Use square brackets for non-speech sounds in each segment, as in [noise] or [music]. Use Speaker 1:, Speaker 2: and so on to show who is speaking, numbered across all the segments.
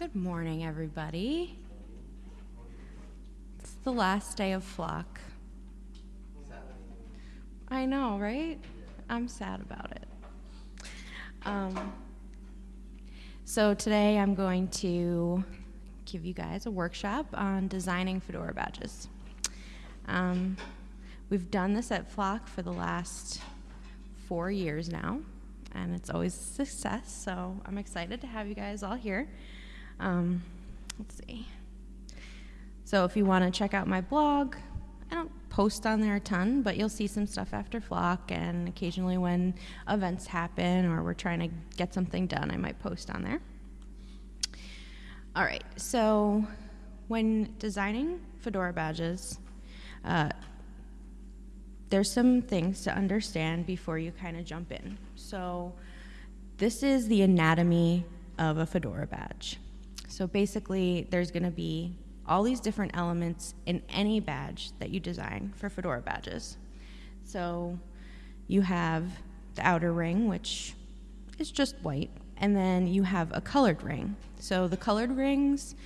Speaker 1: Good morning, everybody. It's the last day of flock. I know, right? I'm sad about it. Um, so today I'm going to give you guys a workshop on designing fedora badges. Um, we've done this at Flock for the last four years now, and it's always a success. So I'm excited to have you guys all here. Um, let's see. So if you want to check out my blog, I don't post on there a ton, but you'll see some stuff after Flock, and occasionally when events happen or we're trying to get something done, I might post on there. All right, so when designing fedora badges, uh, there's some things to understand before you kind of jump in. So this is the anatomy of a fedora badge. So basically, there's going to be all these different elements in any badge that you design for fedora badges. So you have the outer ring, which is just white, and then you have a colored ring. So the colored rings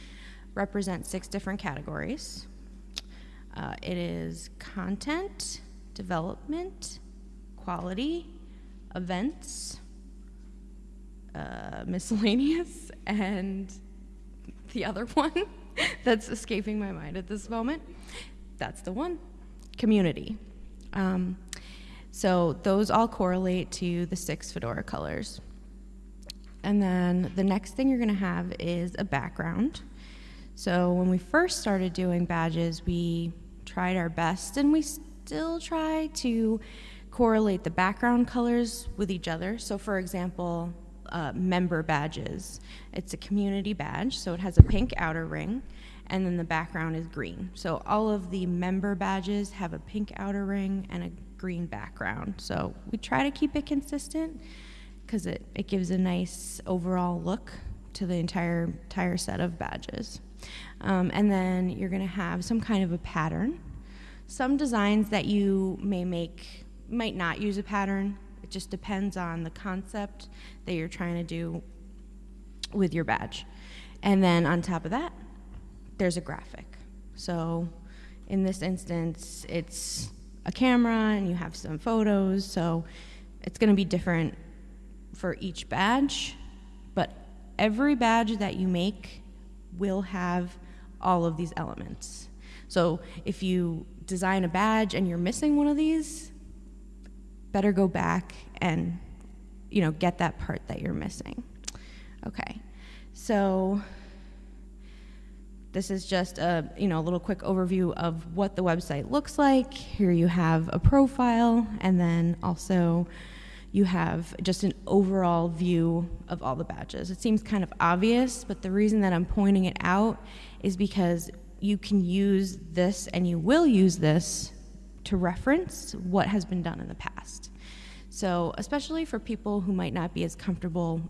Speaker 1: represent six different categories. Uh, it is content, development, quality, events, uh, [laughs] miscellaneous, and the other [laughs] one that's escaping my mind at this moment. That's the one community. Um, so those all correlate to the six fedora colors. And then the next thing you're going to have is a background. So when we first started doing badges, we tried our best and we still try to correlate the background colors with each other. So, for example, uh, member badges. It's a community badge, so it has a pink outer ring, and then the background is green. So all of the member badges have a pink outer ring and a green background. So we try to keep it consistent because it, it gives a nice overall look to the entire entire set of badges. Um, and then you're going to have some kind of a pattern. Some designs that you may make might not use a pattern just depends on the concept that you're trying to do with your badge. And then on top of that, there's a graphic. So in this instance, it's a camera and you have some photos. So it's going to be different for each badge, but every badge that you make will have all of these elements. So if you design a badge and you're missing one of these, better go back and you know get that part that you're missing. Okay, so this is just a you know a little quick overview of what the website looks like. Here you have a profile, and then also you have just an overall view of all the badges. It seems kind of obvious, but the reason that I'm pointing it out is because you can use this and you will use this to reference what has been done in the past. So, especially for people who might not be as comfortable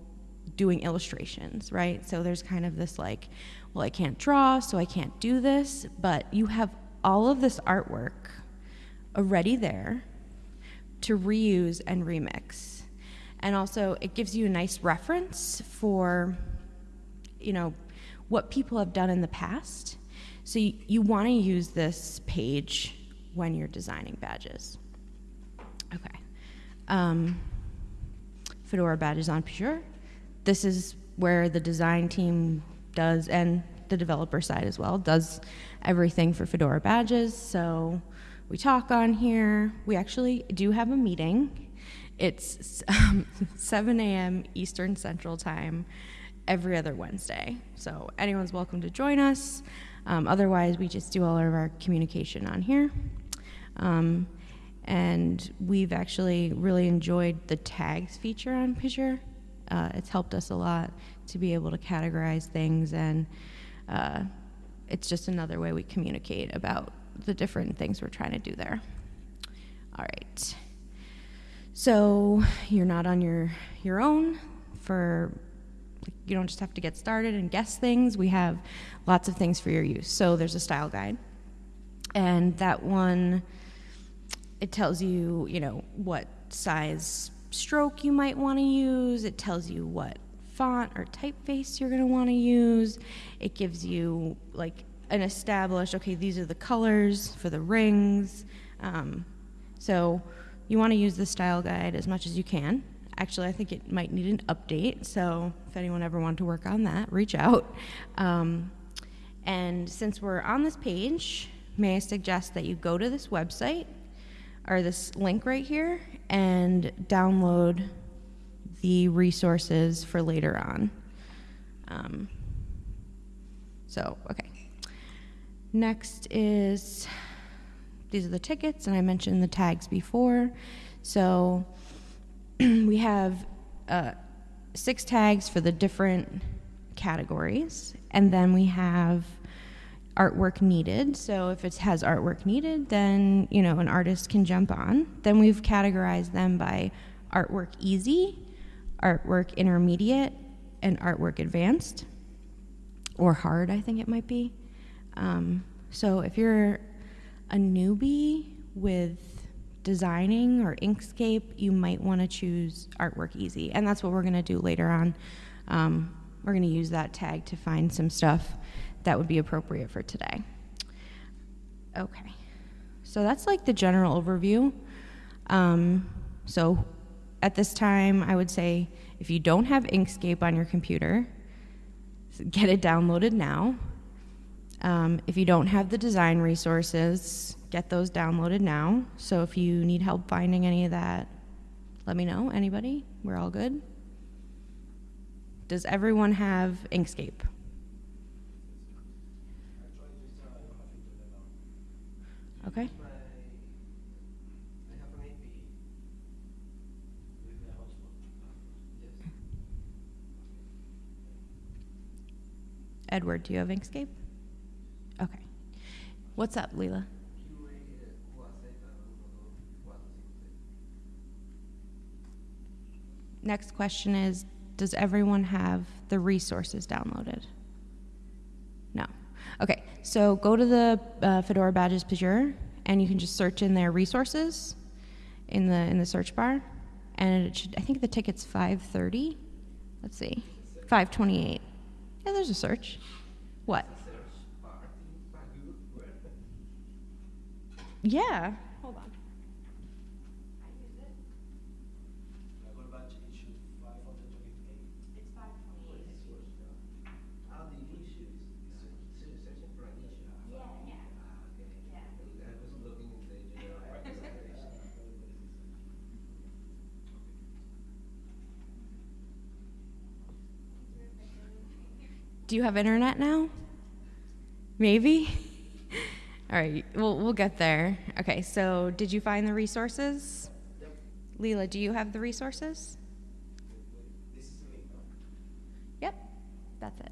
Speaker 1: doing illustrations, right? So, there's kind of this like, well, I can't draw, so I can't do this, but you have all of this artwork already there to reuse and remix. And also, it gives you a nice reference for, you know, what people have done in the past. So, you, you want to use this page when you're designing badges. Okay. Um, Fedora badges on Pagure. This is where the design team does, and the developer side as well, does everything for Fedora badges. So we talk on here. We actually do have a meeting. It's um, [laughs] 7 a.m. Eastern Central Time every other Wednesday. So anyone's welcome to join us. Um, otherwise, we just do all of our communication on here. Um, and we've actually really enjoyed the tags feature on Pagure. Uh, it's helped us a lot to be able to categorize things, and uh, it's just another way we communicate about the different things we're trying to do there. All right. So you're not on your your own for you don't just have to get started and guess things. We have lots of things for your use. So there's a style guide. And that one it tells you, you know, what size stroke you might want to use. It tells you what font or typeface you're going to want to use. It gives you like an established, okay, these are the colors for the rings. Um, so you want to use the style guide as much as you can. Actually, I think it might need an update, so if anyone ever wanted to work on that, reach out. Um, and since we're on this page, may I suggest that you go to this website or this link right here and download the resources for later on. Um, so, okay. Next is these are the tickets, and I mentioned the tags before. So [clears throat] we have uh, six tags for the different categories, and then we have artwork needed. So if it has artwork needed, then you know an artist can jump on. Then we've categorized them by artwork easy, artwork intermediate, and artwork advanced, or hard. I think it might be. Um, so if you're a newbie with designing or Inkscape, you might want to choose Artwork Easy. And that's what we're going to do later on. Um, we're going to use that tag to find some stuff that would be appropriate for today. Okay, so that's like the general overview. Um, so at this time, I would say if you don't have Inkscape on your computer, get it downloaded now. Um, if you don't have the design resources, get those downloaded now. So if you need help finding any of that, let me know. Anybody? We're all good? Does everyone have Inkscape? Okay. Edward, do you have Inkscape? Okay. What's up, Leela? Next question is Does everyone have the resources downloaded? Okay, so go to the uh, Fedora Badges Pagure and you can just search in their resources in the in the search bar and it should I think the ticket's 530. Let's see. 528. Yeah, there's a search. What? Yeah. Do you have internet now? Maybe? [laughs] All right, we'll, we'll get there. Okay, so did you find the resources? Leela, do you have the resources? Yep, that's it.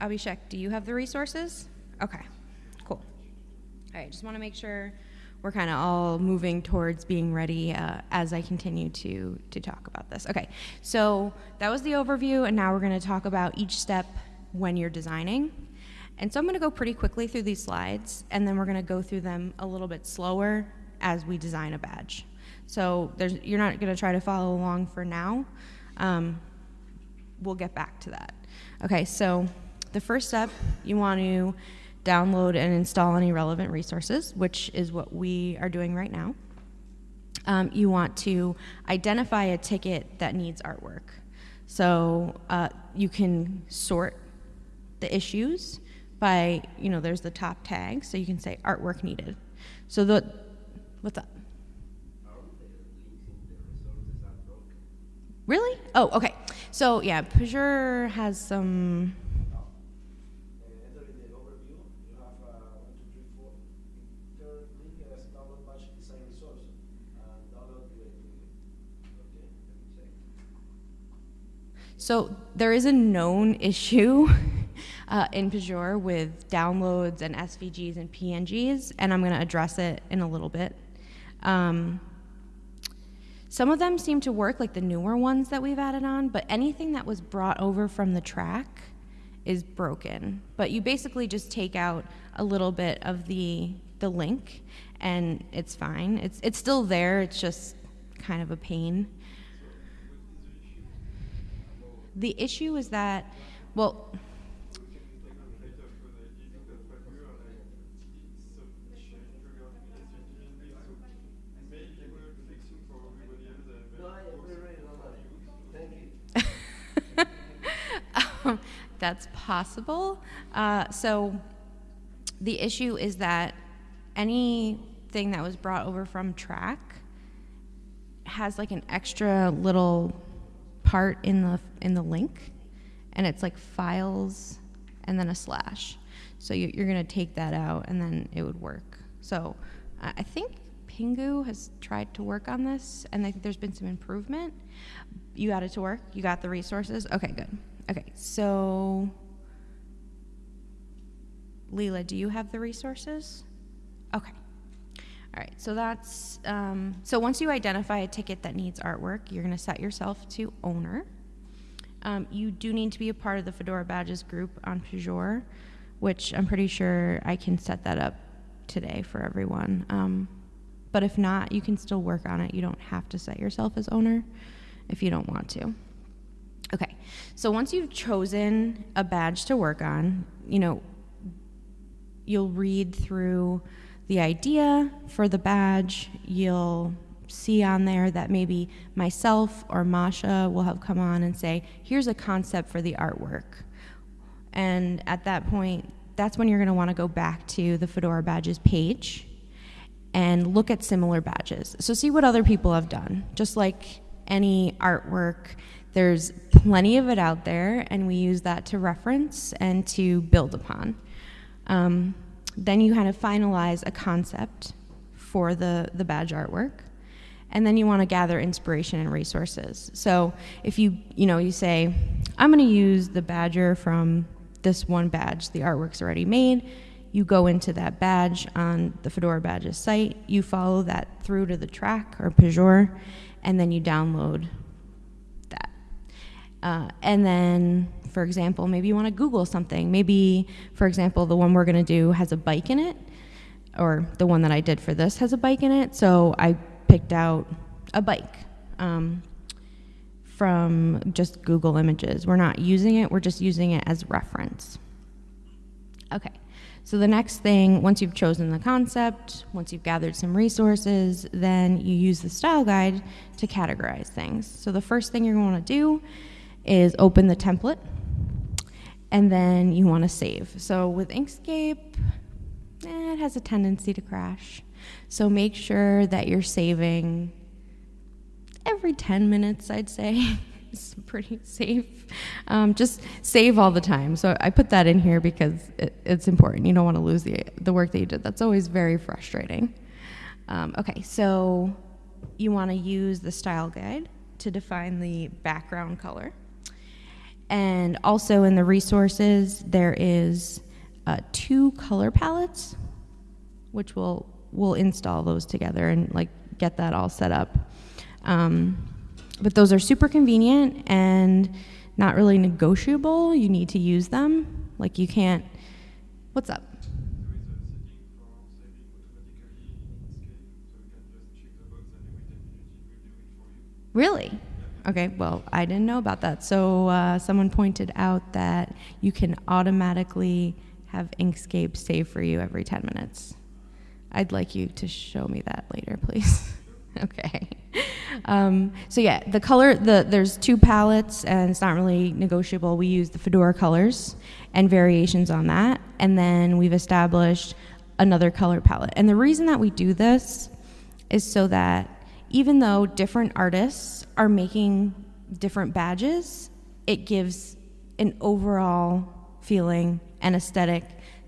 Speaker 1: Abhishek, do you have the resources? Okay, cool. All right, just want to make sure we're kind of all moving towards being ready uh, as I continue to, to talk about this. Okay, so that was the overview, and now we're going to talk about each step when you're designing. And so I'm going to go pretty quickly through these slides, and then we're going to go through them a little bit slower as we design a badge. So you're not going to try to follow along for now. Um, we'll get back to that. Okay, so the first step, you want to download and install any relevant resources, which is what we are doing right now. Um, you want to identify a ticket that needs artwork. So uh, you can sort the issues by, you know, there's the top tag, so you can say artwork needed. So the, what's up? Really? Oh, okay. So yeah, Pagure has some. So there is a known [laughs] issue uh, in Pagure with downloads and SVGs and PNGs, and I'm going to address it in a little bit. Um, some of them seem to work, like the newer ones that we've added on, but anything that was brought over from the Trac is broken. But you basically just take out a little bit of the the link, and it's fine. It's it's still there. It's just kind of a pain. The issue is that, well, [laughs] that's possible. Uh, so the issue is that anything that was brought over from Trac has like an extra little part in the in the link, and it's like files and then a slash. So you, you're gonna take that out, and then it would work. So I I think pingou has tried to work on this, and I think there's been some improvement. You got it to work. You got the resources. Okay, good. Okay, so Leela, do you have the resources? Okay. All right, so that's, um, so once you identify a ticket that needs artwork, you're gonna set yourself to owner. Um, you do need to be a part of the Fedora Badges group on Pagure, which I'm pretty sure I can set that up today for everyone. Um, but if not, you can still work on it. You don't have to set yourself as owner if you don't want to. Okay, so once you've chosen a badge to work on, you know, you'll read through the idea for the badge. You'll see on there that maybe myself or Masha will have come on and say, here's a concept for the artwork. And at that point, that's when you're going to want to go back to the Fedora badges page and look at similar badges. So see what other people have done. Just like any artwork, there's plenty of it out there, and we use that to reference and to build upon. Um, then you kind of finalize a concept for the, the badge artwork. And then you want to gather inspiration and resources. So if you, you know, you say, I'm going to use the badger from this one badge, the artwork's already made. You go into that badge on the Fedora Badges site, you follow that through to the Trac or Pagure, and then you download that. Uh, and then, for example, maybe you want to Google something. Maybe, for example, the one we're going to do has a bike in it, or the one that I did for this has a bike in it. So I picked out a bike um, from just Google Images. We're not using it, we're just using it as reference. Okay. So the next thing, once you've chosen the concept, once you've gathered some resources, then you use the style guide to categorize things. So the first thing you're going to do is open the template, and then you want to save. So with Inkscape, eh, it has a tendency to crash. So make sure that you're saving every 10 minutes, I'd say. [laughs] it's pretty safe. Um, just save all the time. So I put that in here because it, it's important. You don't want to lose the, the work that you did. That's always very frustrating. Um, okay, so you want to use the style guide to define the background color. And also in the resources, there is uh, two color palettes, which we'll, we'll install those together and like get that all set up. Um, but those are super convenient and not really negotiable. You need to use them. Like you can't. What's up? Really? Okay, well, I didn't know about that. So uh, someone pointed out that you can automatically have Inkscape save for you every 10 minutes. I'd like you to show me that later, please. [laughs] okay. Um, so yeah, the color, the, there's two palettes and it's not really negotiable. We use the Fedora colors and variations on that. And then we've established another color palette. And the reason that we do this is so that even though different artists are making different badges, it gives an overall feeling and aesthetic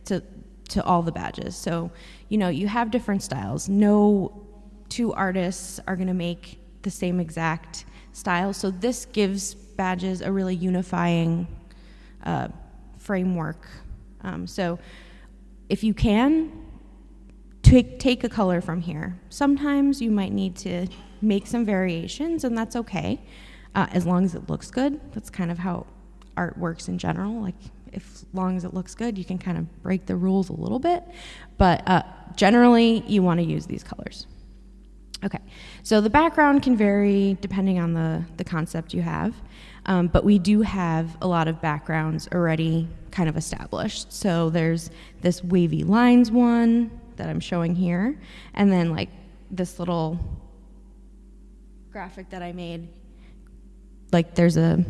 Speaker 1: to to all the badges. So, you know, you have different styles. No two artists are going to make the same exact style. So this gives badges a really unifying uh, framework. Um, so if you can, take, a color from here. Sometimes you might need to make some variations, and that's okay, uh, as long as it looks good. That's kind of how art works in general. Like, if as long as it looks good, you can kind of break the rules a little bit. But uh, generally, you want to use these colors. Okay, so the background can vary depending on the, the concept you have. Um, but we do have a lot of backgrounds already kind of established. So there's this wavy lines one that I'm showing here, and then like this little graphic that I made. Like there's a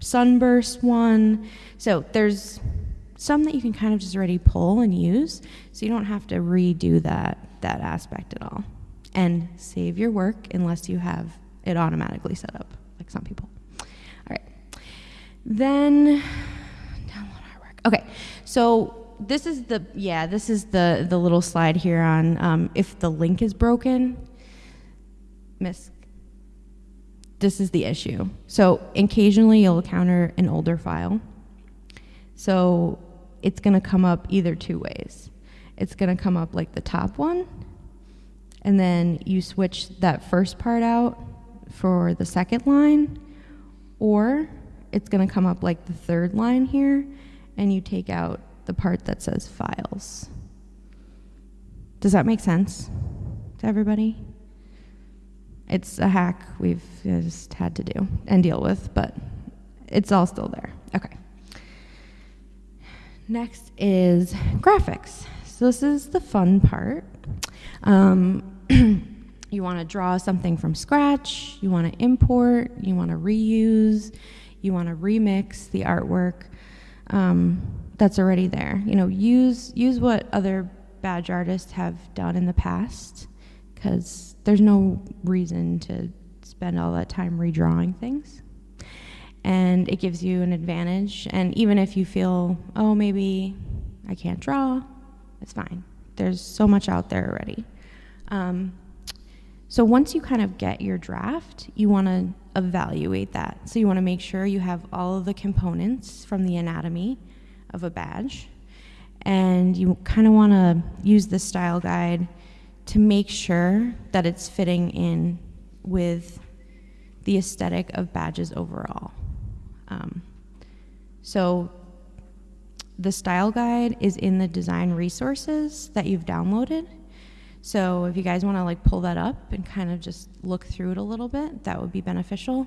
Speaker 1: sunburst one. So there's some that you can kind of just already pull and use, so you don't have to redo that that aspect at all. And save your work unless you have it automatically set up, like some people. All right. Then download artwork. Okay, so this is the yeah this is the the little slide here on um, if the link is broken. Miss this is the issue. So occasionally you'll encounter an older file. So it's going to come up either two ways. It's going to come up like the top one, and then you switch that first part out for the second line, or it's going to come up like the third line here, and you take out the part that says files. Does that make sense to everybody? It's a hack we've just had to do and deal with, but it's all still there. Okay. Next is graphics. So this is the fun part. Um, [clears throat] you want to draw something from scratch, you want to import, you want to reuse, you want to remix the artwork um, that's already there. You know, use use what other badge artists have done in the past, because there's no reason to spend all that time redrawing things and it gives you an advantage. And even if you feel, oh, maybe I can't draw, it's fine. There's so much out there already. Um, so once you kind of get your draft, you want to evaluate that. So you want to make sure you have all of the components from the anatomy of a badge. And you kind of want to use the style guide to make sure that it's fitting in with the aesthetic of badges overall. Um, so the style guide is in the design resources that you've downloaded. So if you guys want to like pull that up and kind of just look through it a little bit, that would be beneficial.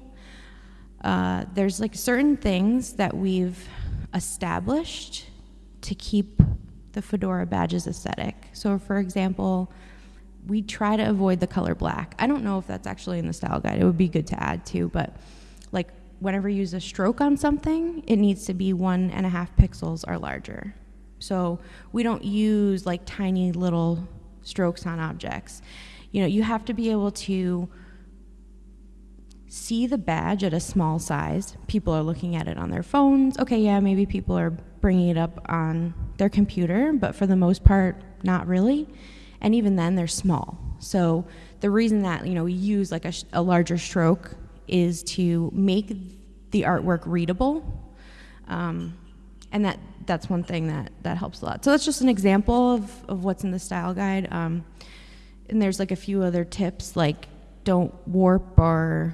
Speaker 1: Uh, there's like certain things that we've established to keep the fedora badges aesthetic. So for example, we try to avoid the color black. I don't know if that's actually in the style guide. It would be good to add too, but like whenever you use a stroke on something, it needs to be one and a half pixels or larger. So we don't use like tiny little strokes on objects. You know, you have to be able to see the badge at a small size. People are looking at it on their phones. Okay, yeah, maybe people are bringing it up on their computer, but for the most part, not really. And even then, they're small. So the reason that you know we use like a, a larger stroke is to make the artwork readable. Um, and that, that's one thing that, that helps a lot. So that's just an example of, of what's in the style guide. Um, and there's like a few other tips, like don't warp or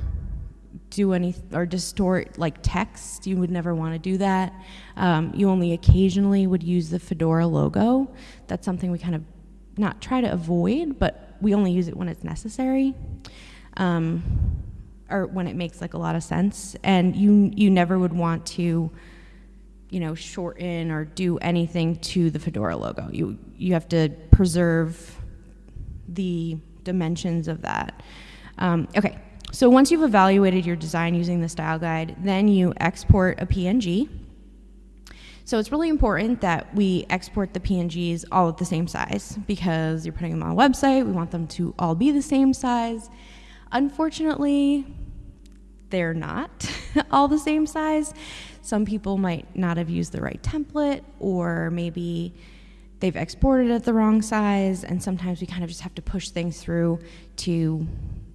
Speaker 1: do any or distort like text. You would never want to do that. Um, you only occasionally would use the Fedora logo. That's something we kind of not try to avoid, but we only use it when it's necessary. Um, or when it makes like a lot of sense and you you never would want to you know shorten or do anything to the fedora logo you you have to preserve the dimensions of that um, okay so once you've evaluated your design using the style guide then you export a png so it's really important that we export the PNGs all at the same size because you're putting them on a website. We want them to all be the same size. Unfortunately, they're not [laughs] all the same size. Some people might not have used the right template, or maybe they've exported it the wrong size, and sometimes we kind of just have to push things through to,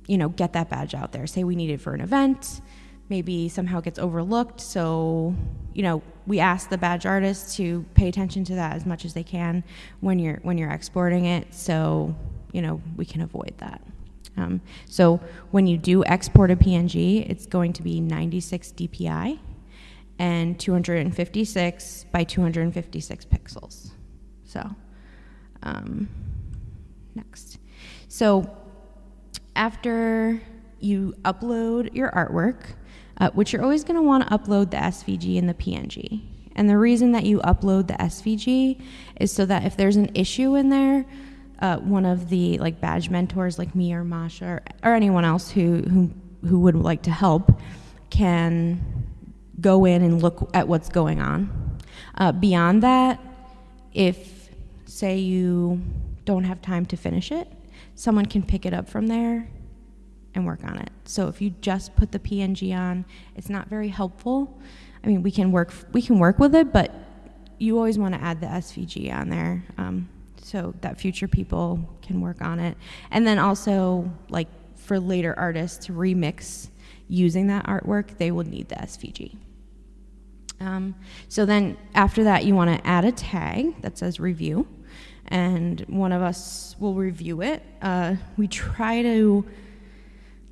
Speaker 1: you know, get that badge out there. Say we need it for an event, maybe somehow it gets overlooked, so you know, we ask the badge artists to pay attention to that as much as they can when you're when you're exporting it, so you know we can avoid that. Um, so when you do export a PNG, it's going to be 96 DPI and 256 by 256 pixels. So um, next. So after you upload your artwork, uh, which you're always going to want to upload the SVG and the PNG. And the reason that you upload the SVG is so that if there's an issue in there, uh, one of the like badge mentors like me or Masha or, or anyone else who, who, who would like to help can go in and look at what's going on. Uh, beyond that, if say you don't have time to finish it, someone can pick it up from there and work on it. So if you just put the PNG on, it's not very helpful. I mean, we can work we can work with it, but you always want to add the SVG on there um, so that future people can work on it. And then also, like for later artists to remix using that artwork, they will need the SVG. Um, so then after that, you want to add a tag that says review, and one of us will review it. Uh, we try to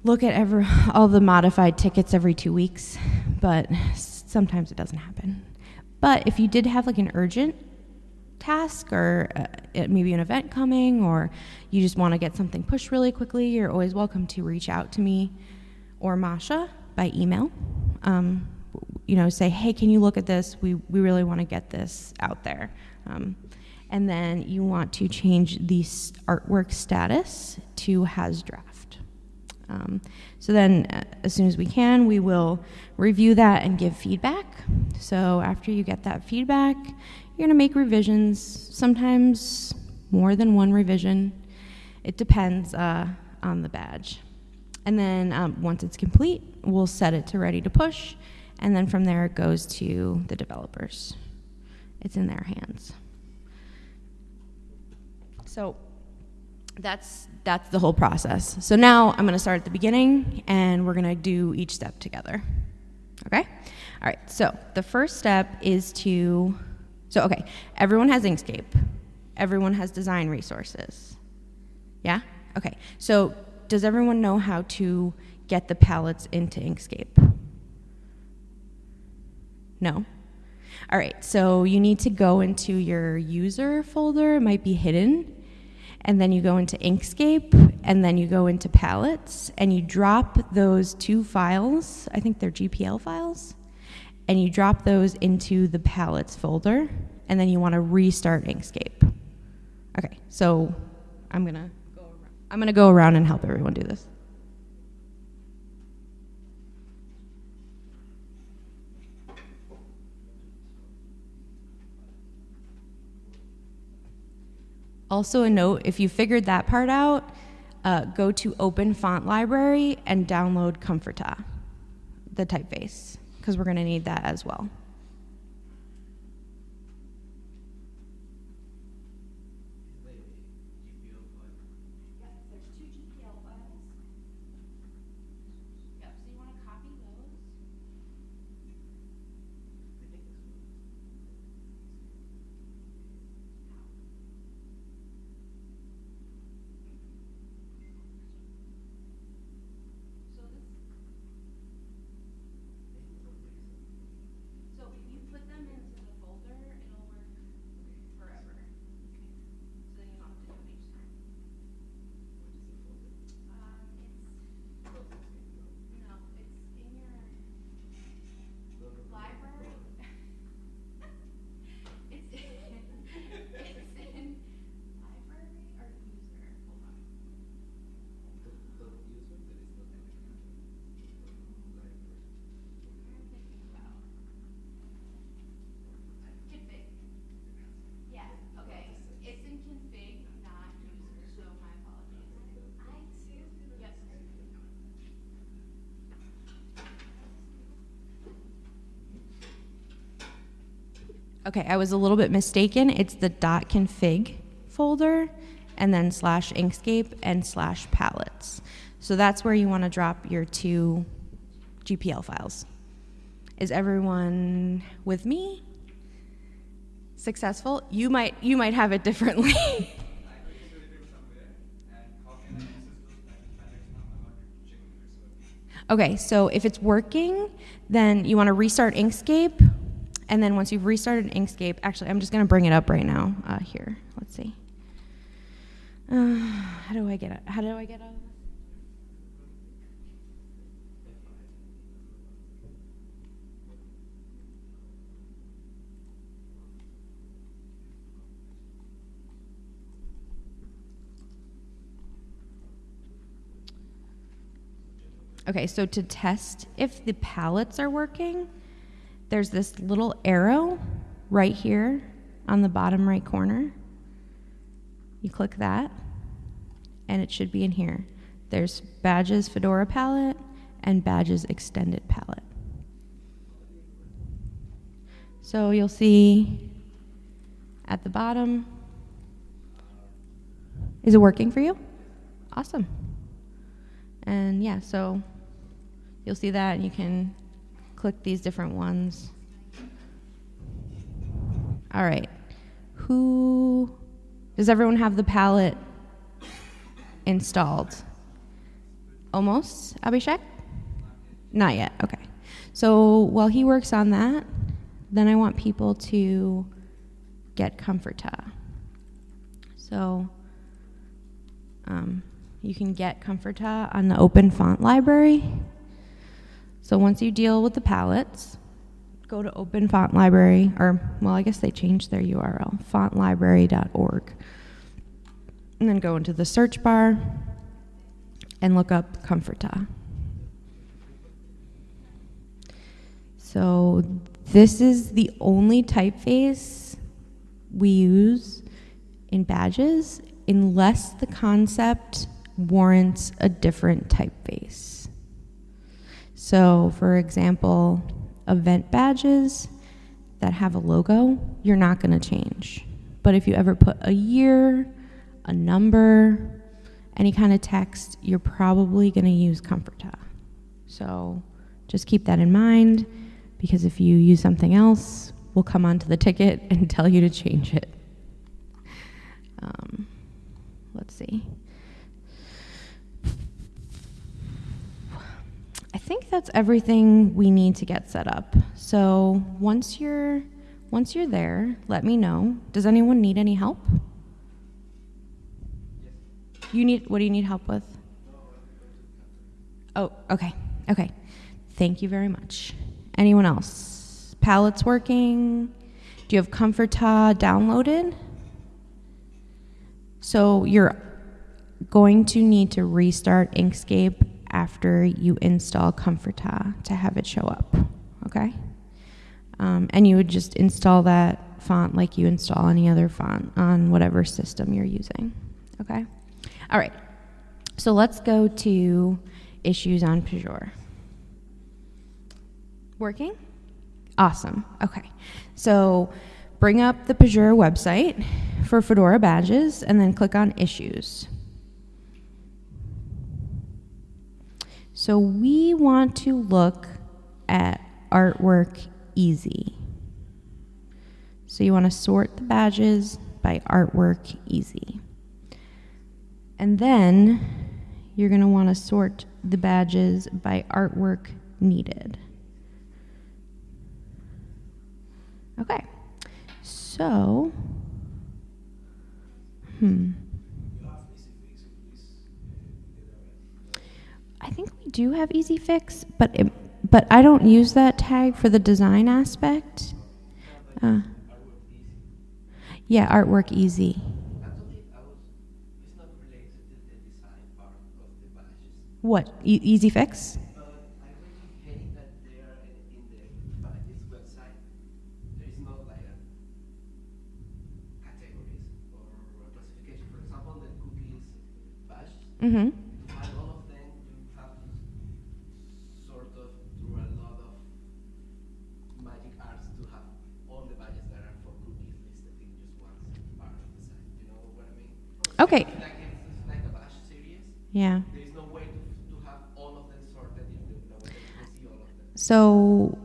Speaker 1: look at every, all the modified tickets every two weeks, but sometimes it doesn't happen. But if you did have like an urgent task or uh, maybe an event coming or you just want to get something pushed really quickly, you're always welcome to reach out to me or Masha by email. Um, you know, say, hey, can you look at this? We, we really want to get this out there. Um, and then you want to change the artwork status to has draft. Um, so then, uh, as soon as we can, we will review that and give feedback. So after you get that feedback, you're to make revisions, sometimes more than one revision. It depends uh, on the badge. And then um, once it's complete, we'll set it to ready to push and then from there it goes to the developers. It's in their hands. So that's that's the whole process. So now I'm going to start at the beginning and we're going to do each step together. Okay? All right. So the first step is to so okay, everyone has Inkscape. Everyone has design resources. Yeah? Okay. So does everyone know how to get the palettes into Inkscape? No? All right, so you need to go into your user folder, it might be hidden, and then you go into Inkscape, and then you go into palettes, and you drop those two files, I think they're GPL files, and you drop those into the palettes folder, and then you want to restart Inkscape. Okay, so I'm gonna go around, I'm gonna go around and help everyone do this. Also, a note if you figured that part out, uh, go to Open Font Library and download Comfortaa, the typeface, because we're going to need that as well. Okay, I was a little bit mistaken. It's the .config folder and then slash Inkscape and slash palettes. So that's where you want to drop your two GPL files. Is everyone with me? Successful? You might you might have it differently. [laughs] okay, so if it's working, then you want to restart Inkscape and then once you've restarted Inkscape, actually, I'm just going to bring it up right now uh, here. Let's see. Uh, how do I get it? How do I get out Okay, so to test if the palettes are working, there's this little arrow right here on the bottom right corner. You click that, and it should be in here. There's Badges Fedora palette and Badges Extended palette. So you'll see at the bottom. Is it working for you? Awesome. And yeah, so you'll see that and you can click these different ones. All right. Who does everyone have the palette installed? Almost, Abhishek? Not yet. Okay. So while he works on that, then I want people to get Comfortaa. So um, you can get Comfortaa on the Open Font Library. So once you deal with the palettes, go to Open Font Library, or well, I guess they changed their URL, fontlibrary.org. And then go into the search bar and look up Comfortaa. So this is the only typeface we use in badges unless the concept warrants a different typeface. So, for example, event badges that have a logo, you're not going to change. But if you ever put a year, a number, any kind of text, you're probably going to use Comfortaa. So just keep that in mind because if you use something else, we'll come onto the ticket [laughs] and tell you to change it. Um, let's see. I think that's everything we need to get set up. So once you're once you're there, let me know. Does anyone need any help? You need what do you need help with? Oh, okay. Okay. Thank you very much. Anyone else? Palettes working? Do you have Comfortaa downloaded? So you're going to need to restart Inkscape after you install Comfortaa to have it show up, okay? Um, and you would just install that font like you install any other font on whatever system you're using, okay? All right, so let's go to issues on Pagure. Working? Awesome. Okay. So bring up the Pagure website for Fedora badges and then click on issues. So we want to look at artwork easy. So you want to sort the badges by artwork easy. And then you're going to want to sort the badges by artwork needed. Okay, so, hmm. I think do have Easy Fix, but it, but I don't use that tag for the design aspect. Uh, yeah, artwork easy. What? E- easy Fix? Mm-hmm.
Speaker 2: And all of them, you have to sort of do a lot of magic arts to have all the badges that are for cookies listed in just one part of the site. You know what I mean?
Speaker 1: Okay.
Speaker 2: Like it's, it's like a bash series.
Speaker 1: Yeah.
Speaker 2: There is no way to, to have all of them sorted in the, the way that you can see all of them.
Speaker 1: So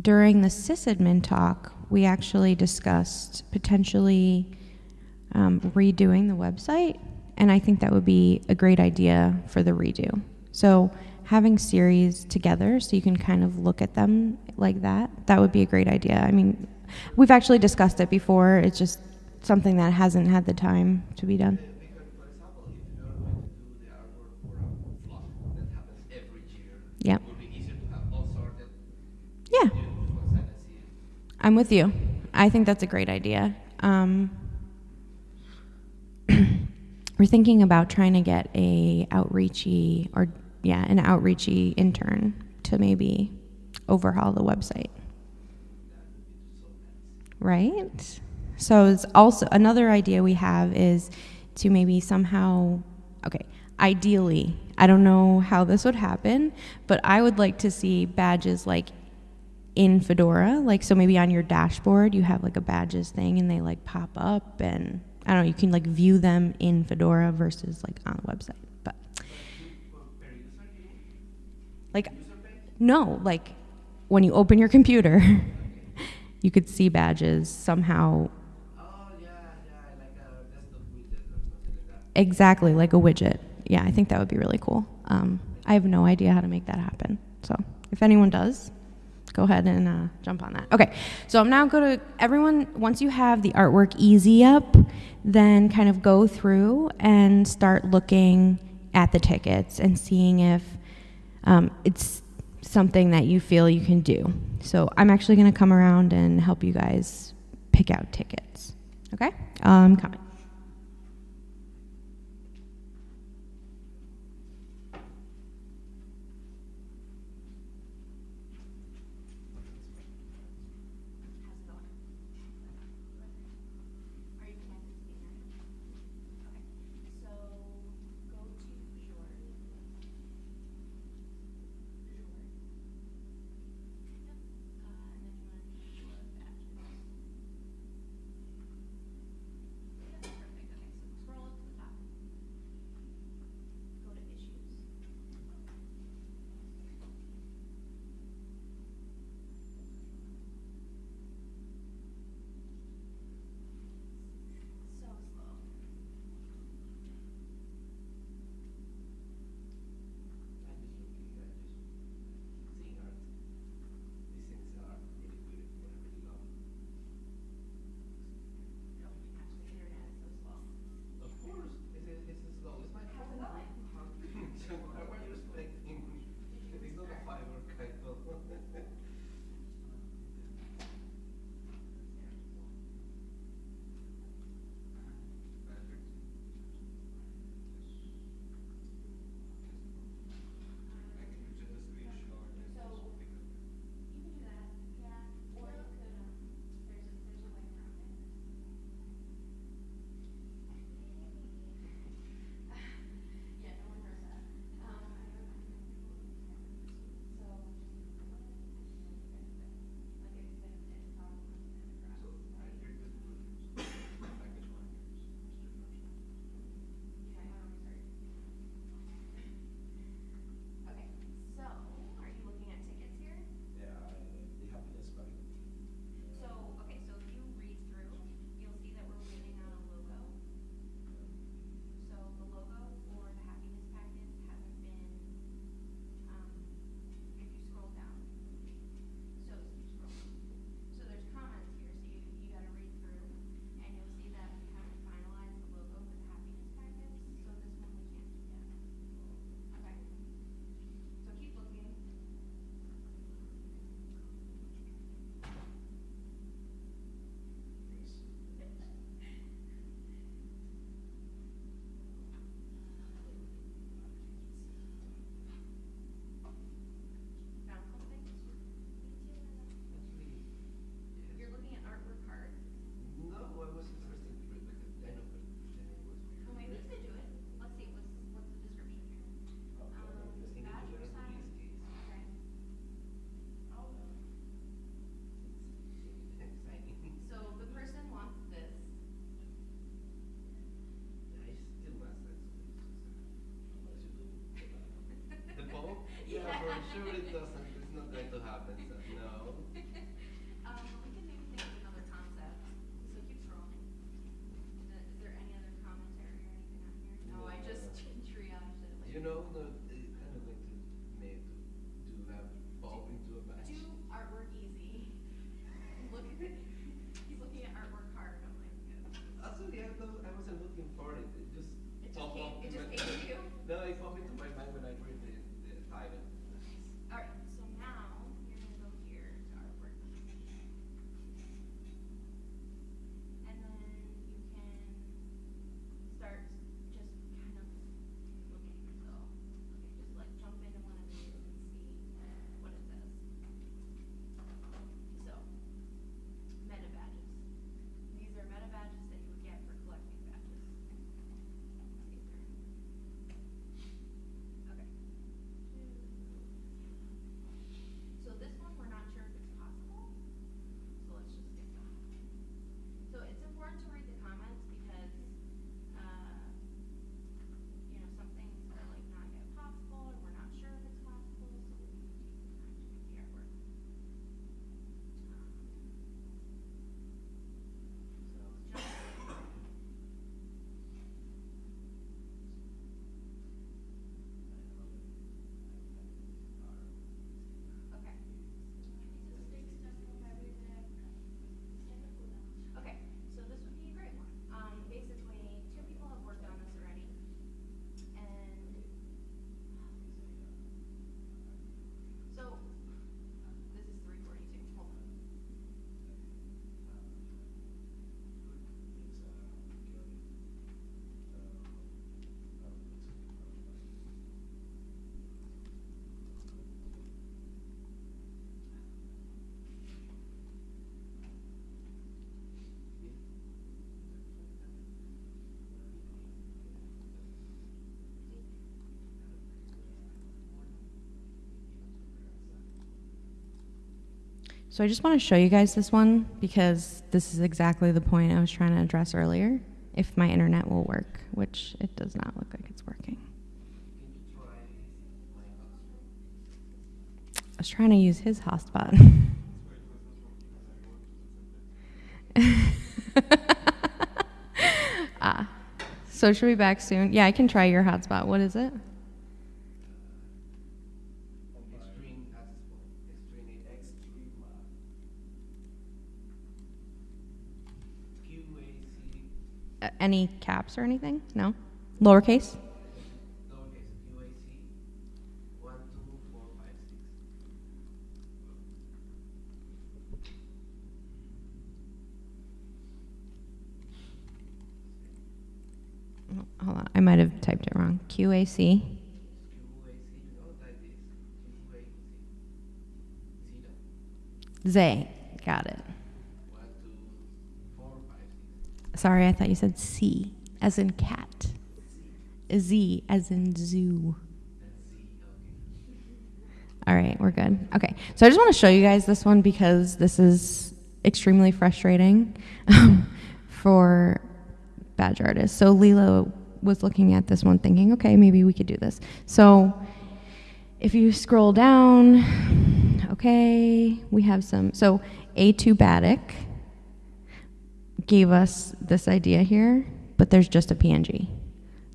Speaker 1: during the sysadmin talk, we actually discussed potentially um, redoing the website, and I think that would be a great idea for the redo. So having series together so you can kind of look at them like that, that would be a great idea. I mean, we've actually discussed it before. It's just something that hasn't had the time to be done.
Speaker 2: Because,
Speaker 1: I'm with you. I think that's a great idea. Um, [clears throat] we're thinking about trying to get a outreachy or yeah, an outreachy intern to maybe overhaul the website. Right? So it's also another idea we have is to maybe somehow okay, ideally, I don't know how this would happen, but I would like to see badges like in Fedora, like so maybe on your dashboard you have like a badges thing and they like pop up and I don't know, you can like view them in Fedora versus like on the website. But
Speaker 2: For per user, you mean?
Speaker 1: like no, like when you open your computer, [laughs] you could see badges somehow
Speaker 2: Oh, yeah, yeah, like a desktop widget or something like that.
Speaker 1: Exactly, like a widget. Yeah, I think that would be really cool. Um, I have no idea how to make that happen. So if anyone does, go ahead and uh, jump on that. Okay, so I'm now going to, everyone, once you have the artwork easy up, then kind of go through and start looking at the tickets and seeing if um, it's something that you feel you can do. So I'm actually going to come around and help you guys pick out tickets. Okay? Um, coming.
Speaker 2: Sure it doesn't. It's not going to happen. So no. [laughs]
Speaker 3: Um, we can maybe think of another concept. So keep scrolling. Is there, is there any other commentary or anything on here? No, I just [laughs] triaged it. like-
Speaker 2: You know, no, it kind of going to make to do that bulb into a batch.
Speaker 3: Do artwork easy. [laughs] Look at it. He's looking at artwork hard. I'm like,
Speaker 2: Actually, I, thought I wasn't looking for it. It just
Speaker 3: It just came-
Speaker 2: up
Speaker 3: it
Speaker 2: in
Speaker 3: just
Speaker 2: my-
Speaker 3: came to you?
Speaker 2: No, it popped into my mind when I read the, the title.
Speaker 3: So
Speaker 1: I just want to show you guys this one because this is exactly the point I was trying to address earlier. If my internet will work, which it does not look like it's working. I was trying to use his hotspot. [laughs] ah, so should we be back soon? Yeah, I can try your hotspot. What is it?
Speaker 2: Extreme hotspot. Extreme extreme. QAC
Speaker 1: Uh, any caps or anything? No? Lowercase?
Speaker 2: lowercase QAC one two four five six.
Speaker 1: Hold on, I might have typed it wrong. QAC.
Speaker 2: QAC. That is QAC. Zero.
Speaker 1: Zay. Got it.
Speaker 2: One two four five six.
Speaker 1: Sorry, I thought you said C, as in cat. Z, as in zoo. All right, we're good. Okay, so I just want to show you guys this one because this is extremely frustrating um, [laughs] for badge artists. So Lila was looking at this one thinking, okay, maybe we could do this. So if you scroll down, okay, we have some. So A2 Batic gave us this idea here, but there's just a PNG.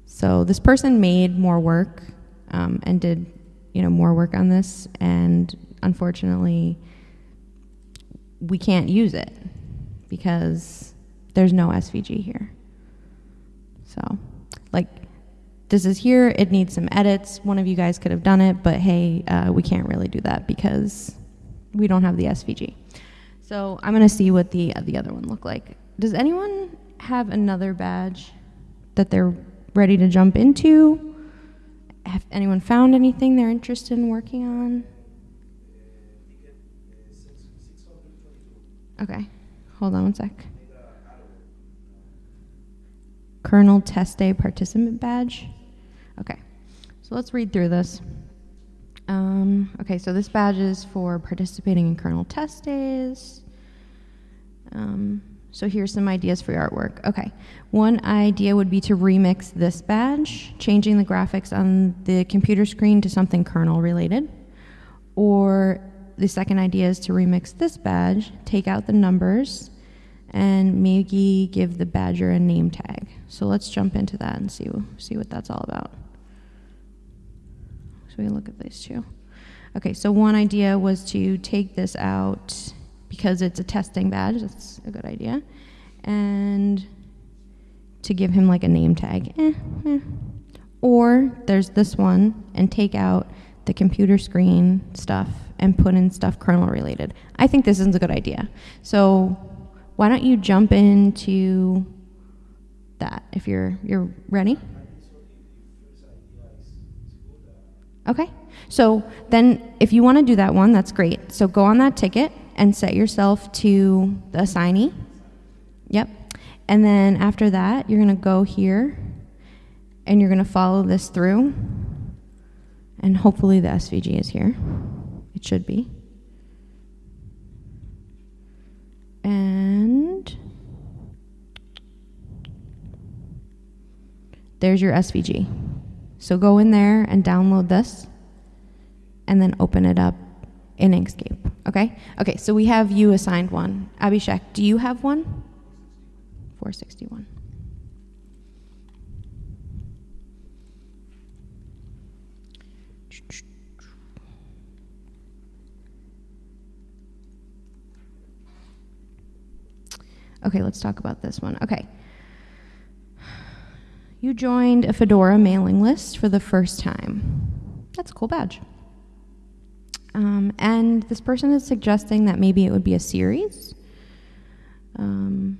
Speaker 1: So this person made more work um, and did, you know, more work on this, and unfortunately, we can't use it because there's no SVG here. So, like, this is here. It needs some edits. One of you guys could have done it, but hey, uh, we can't really do that because we don't have the SVG. So I'm gonna see what the the other one look like. Does anyone have another badge that they're ready to jump into? Have anyone found anything they're interested in working on? Okay, hold on one sec. Kernel Test Day Participant Badge. Okay, so let's read through this. Um, okay, so this badge is for participating in Kernel Test Days. Um, so here's some ideas for your artwork. Okay, one idea would be to remix this badge, changing the graphics on the computer screen to something kernel related. Or the second idea is to remix this badge, take out the numbers, and maybe give the badger a name tag. So let's jump into that and see see what that's all about. So we look at these two. Okay, so one idea was to take this out because it's a testing badge. That's a good idea, and to give him like a name tag. Eh, eh. Or there's this one and take out the computer screen stuff and put in stuff kernel related. I think this is a good idea. So why don't you jump into that if you're you're ready? Okay. So then if you want to do that one, that's great. So go on that ticket and set yourself to the assignee. Yep. And then after that, you're going to go here and you're going to follow this through. And hopefully the SVG is here. It should be. And there's your SVG. So go in there and download this and then open it up in Inkscape. Okay? Okay, so we have you assigned one. Abhishek, do you have one? 461. Okay, let's talk about this one. Okay. You joined a Fedora mailing list for the first time. That's a cool badge. Um, and this person is suggesting that maybe it would be a series. Um,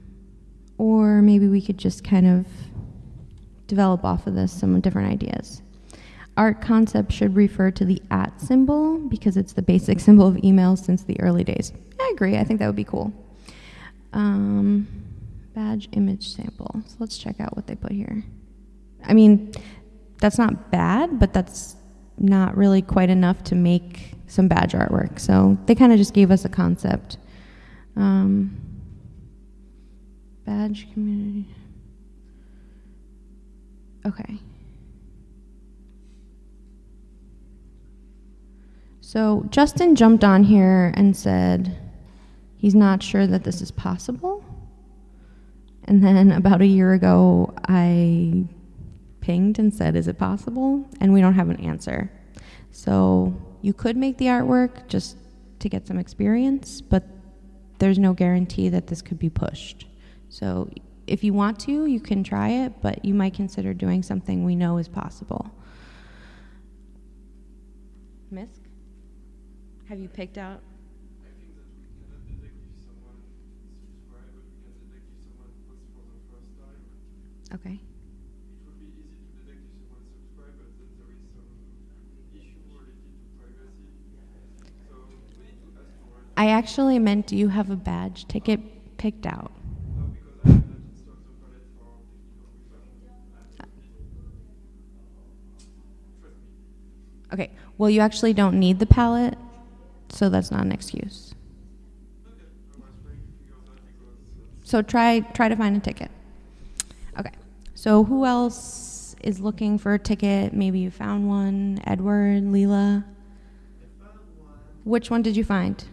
Speaker 1: or maybe we could just kind of develop off of this some different ideas. Art concept should refer to the at symbol because it's the basic [laughs] symbol of email since the early days. I agree. I think that would be cool. Um, badge image sample. So let's check out what they put here. I mean, that's not bad, but that's not really quite enough to make some badge artwork. So they kind of just gave us a concept. Um, badge community. Okay. So Justin jumped on here and said he's not sure that this is possible. And then about a year ago, I pinged and said, Is it possible? And we don't have an answer. So you could make the artwork just to get some experience, but there's no guarantee that this could be pushed. So if you want to, you can try it, but you might consider doing something we know is possible. Misk? Have you picked out?
Speaker 4: I think that we cannot detect if someone subscribe, but we can detect if someone posts for the first time.
Speaker 1: Okay.
Speaker 4: It would be easy to detect if someone subscribe, but then there is some issue related to privacy. So we need to ask for it.
Speaker 1: I actually meant, do you have a badge ticket picked out? Okay. Well, you actually don't need the palette, so that's not an excuse. So try try to find a ticket. Okay. So who else is looking for a ticket? Maybe you found one. Edward, Leela. Which one did you find?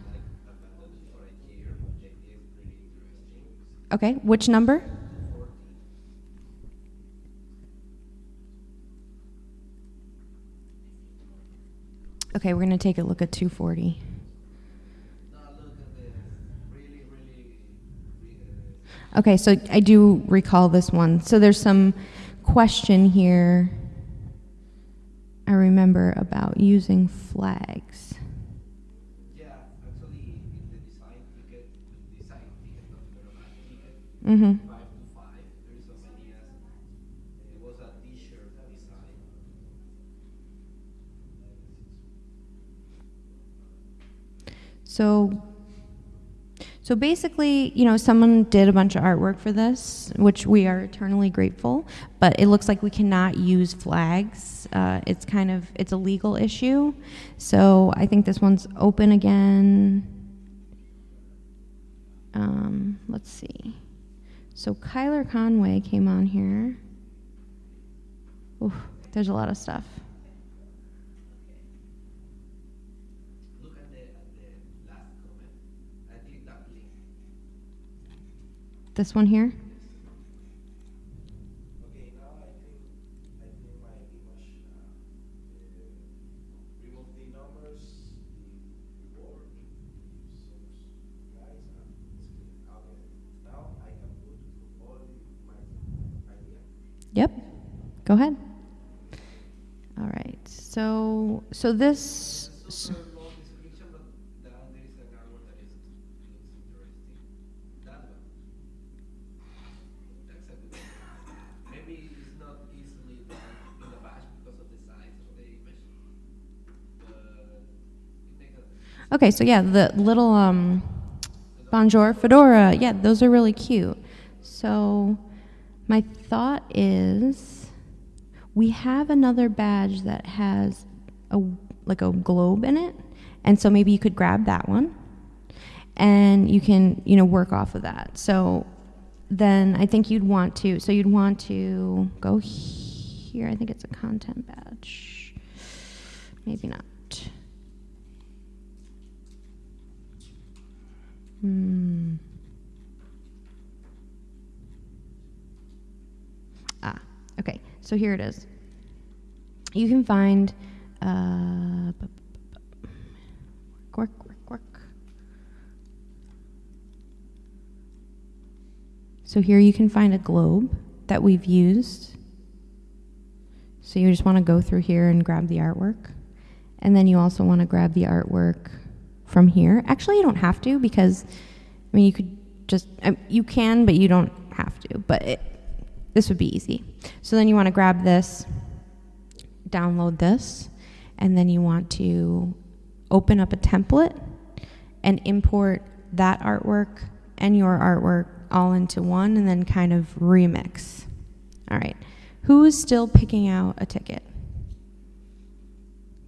Speaker 1: Okay. Which number? Okay, we're gonna take a look at 240.
Speaker 2: Now look at this. Really, really, re- uh,
Speaker 1: Okay, so I do recall this one. So there's some question here. I remember about using flags.
Speaker 2: yeah, actually, in the design ticket, the design ticket, not the normal ticket,
Speaker 1: Mm-hmm.
Speaker 2: five to five. There is some ideas. It was a T-shirt design.
Speaker 1: So, so basically, you know, someone did a bunch of artwork for this, which we are eternally grateful. But it looks like we cannot use flags. Uh, it's kind of it's a legal issue. So I think this one's open again. Um, let's see. So Kyler Conway came on here. Oof, there's a lot of stuff. This one here.
Speaker 5: The
Speaker 1: go ahead. All right, so, so this... Okay, so yeah, the little um Bonjour fedora. Yeah, those are really cute. So my thought is we have another badge that has a like a globe in it. And so maybe you could grab that one and you can, you know, work off of that. So then I think you'd want to so you'd want to go here. I think it's a content badge. Maybe not. Hmm. Ah, okay. So here it is. You can find uh, work, work, work. So here you can find a globe that we've used. So you just want to go through here and grab the artwork. And then you also want to grab the artwork from here. Actually, you don't have to because, I mean, you could just, you can, but you don't have to. But it, this would be easy. So then you want to grab this, download this, and then you want to open up a template and import that artwork and your artwork all into one and then kind of remix. All right. Who's still picking out a ticket?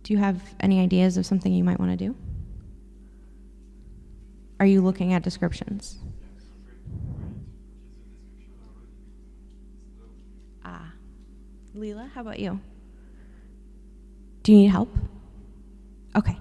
Speaker 2: Do you have any ideas of something you might want to do? Are you looking at descriptions?
Speaker 4: Yeah, I'm trying to wait, which is the description already. So,
Speaker 2: Ah. Leela, how about you? Do you need help? Okay.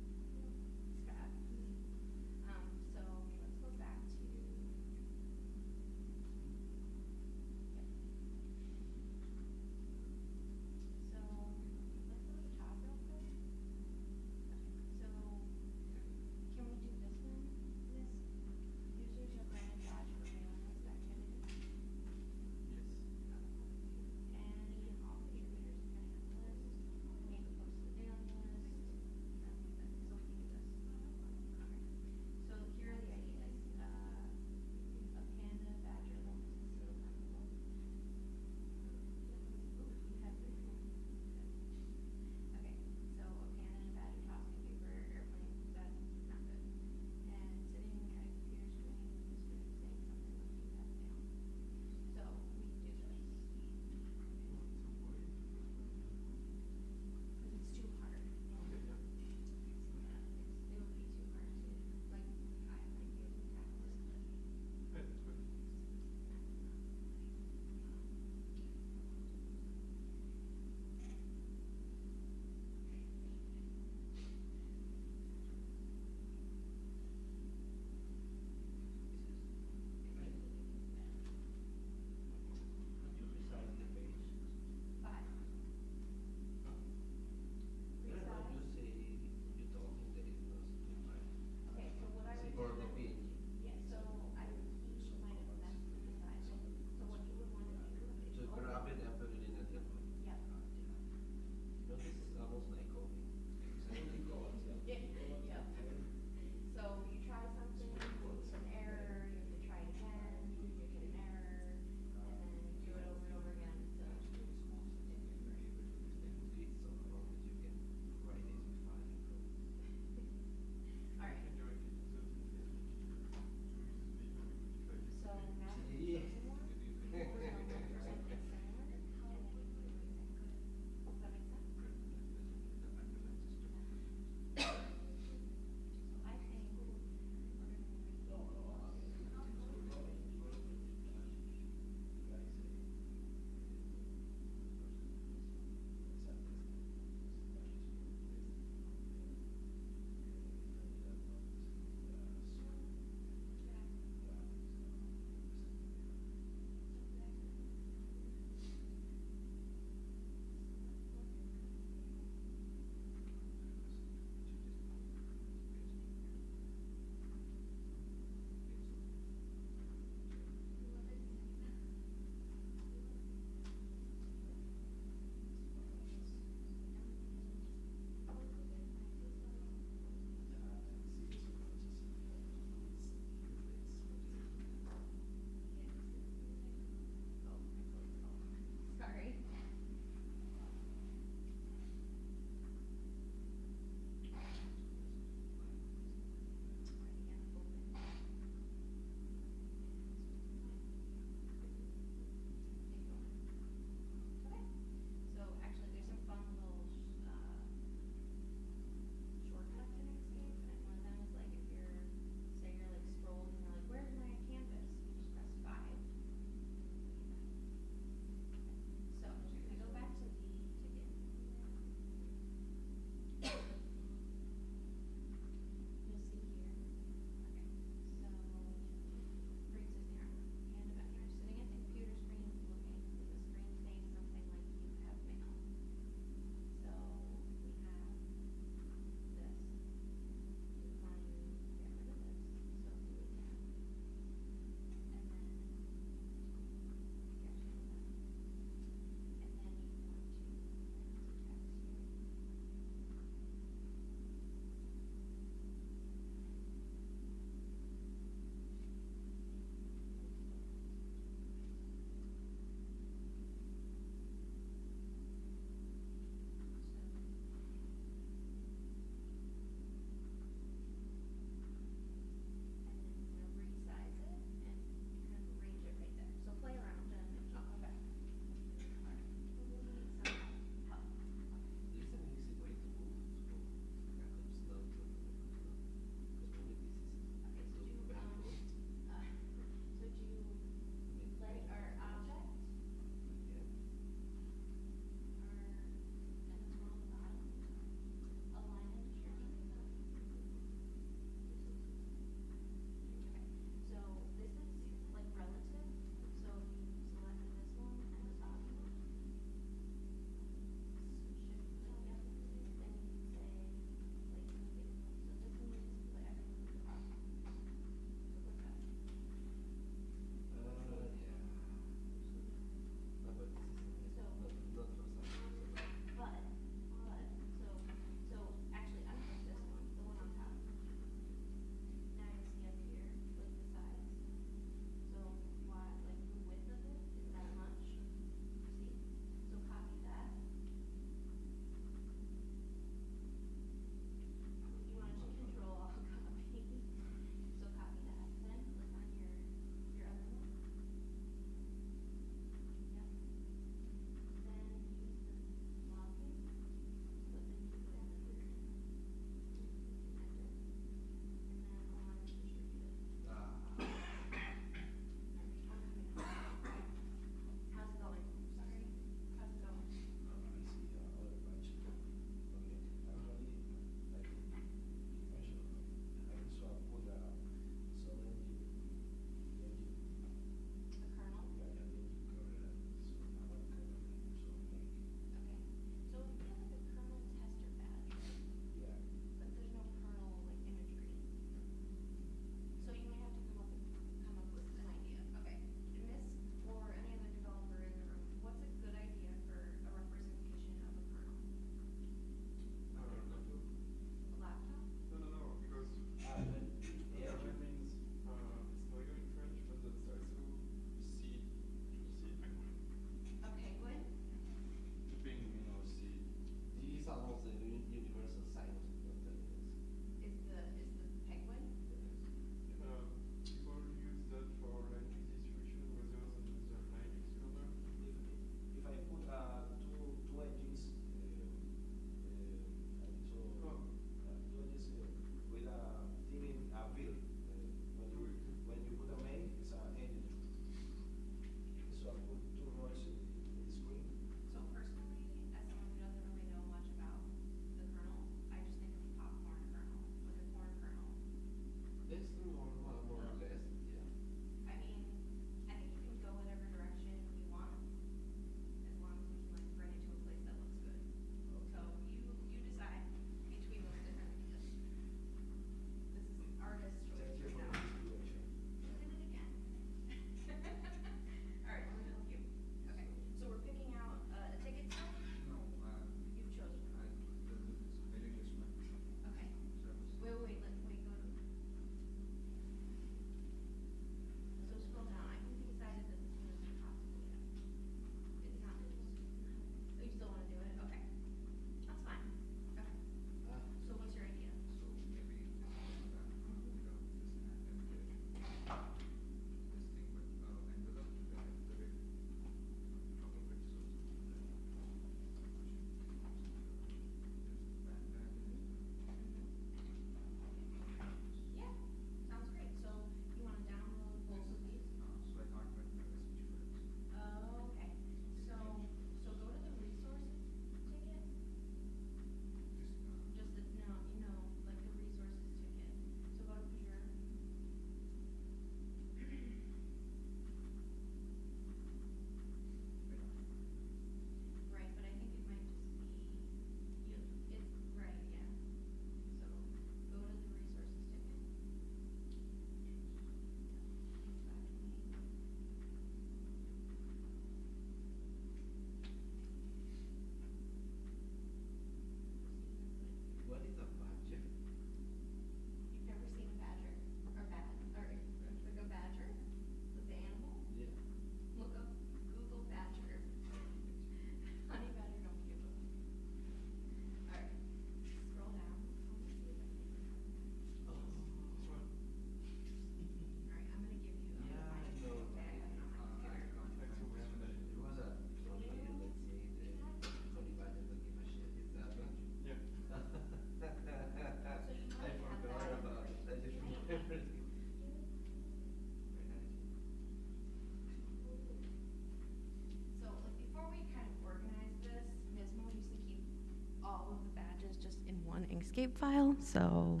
Speaker 1: Inkscape file, so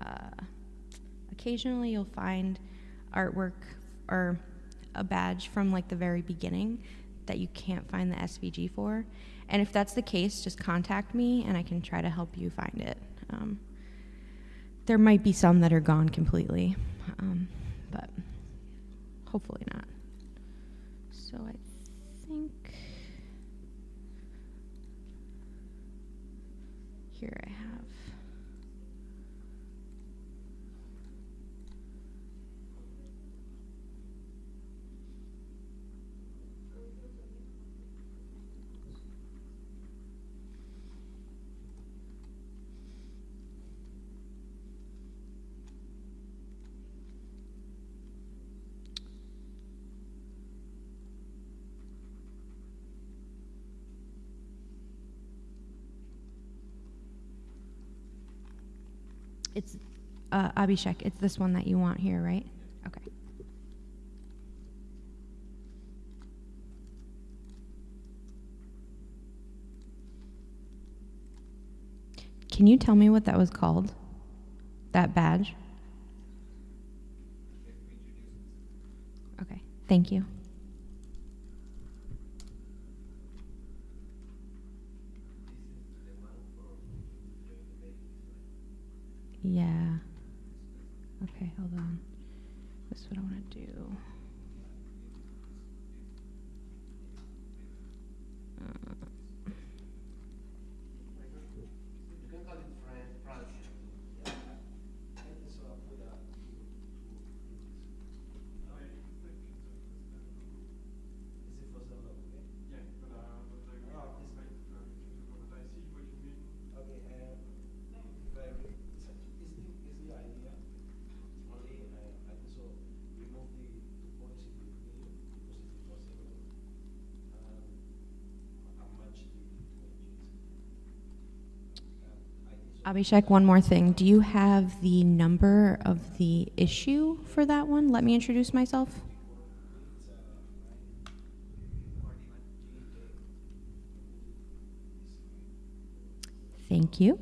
Speaker 1: uh, occasionally you'll find artwork or a badge from like the very beginning that you can't find the SVG for. And if that's the case, just contact me and I can try to help you find it. Um, there might be some that are gone completely, um, but hopefully not. So I think here I have. It's uh, Abhishek. It's this one that you want here, right? Okay. Can you tell me what that was called? That badge? Okay. Thank you.
Speaker 2: This is the one for the babies, right?
Speaker 1: Yeah. Okay, hold on. This is what I want to do. Uh,
Speaker 2: You can call it Fran, Francia too.
Speaker 5: Yeah, I think so. I put a two, two,
Speaker 4: I it's like it's a
Speaker 5: Is it for some logo? Okay.
Speaker 4: Yeah, but uh, but like we
Speaker 5: Oh,
Speaker 4: have
Speaker 5: this
Speaker 4: like
Speaker 5: one.
Speaker 4: uh, we can do but I see what you mean.
Speaker 5: Okay, um, if I re- is it- is the, is the idea only, uh, I think so, remove the two points in between because it is for several. Um, and match the two engines. Um, I think so.
Speaker 1: Abhishek, one more thing. Do you have the number of the issue for that one? Let me introduce myself. Thank you.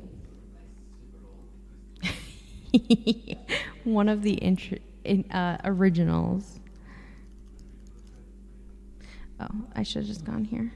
Speaker 1: [laughs] one of the in, uh, originals. Oh, I should have just gone here.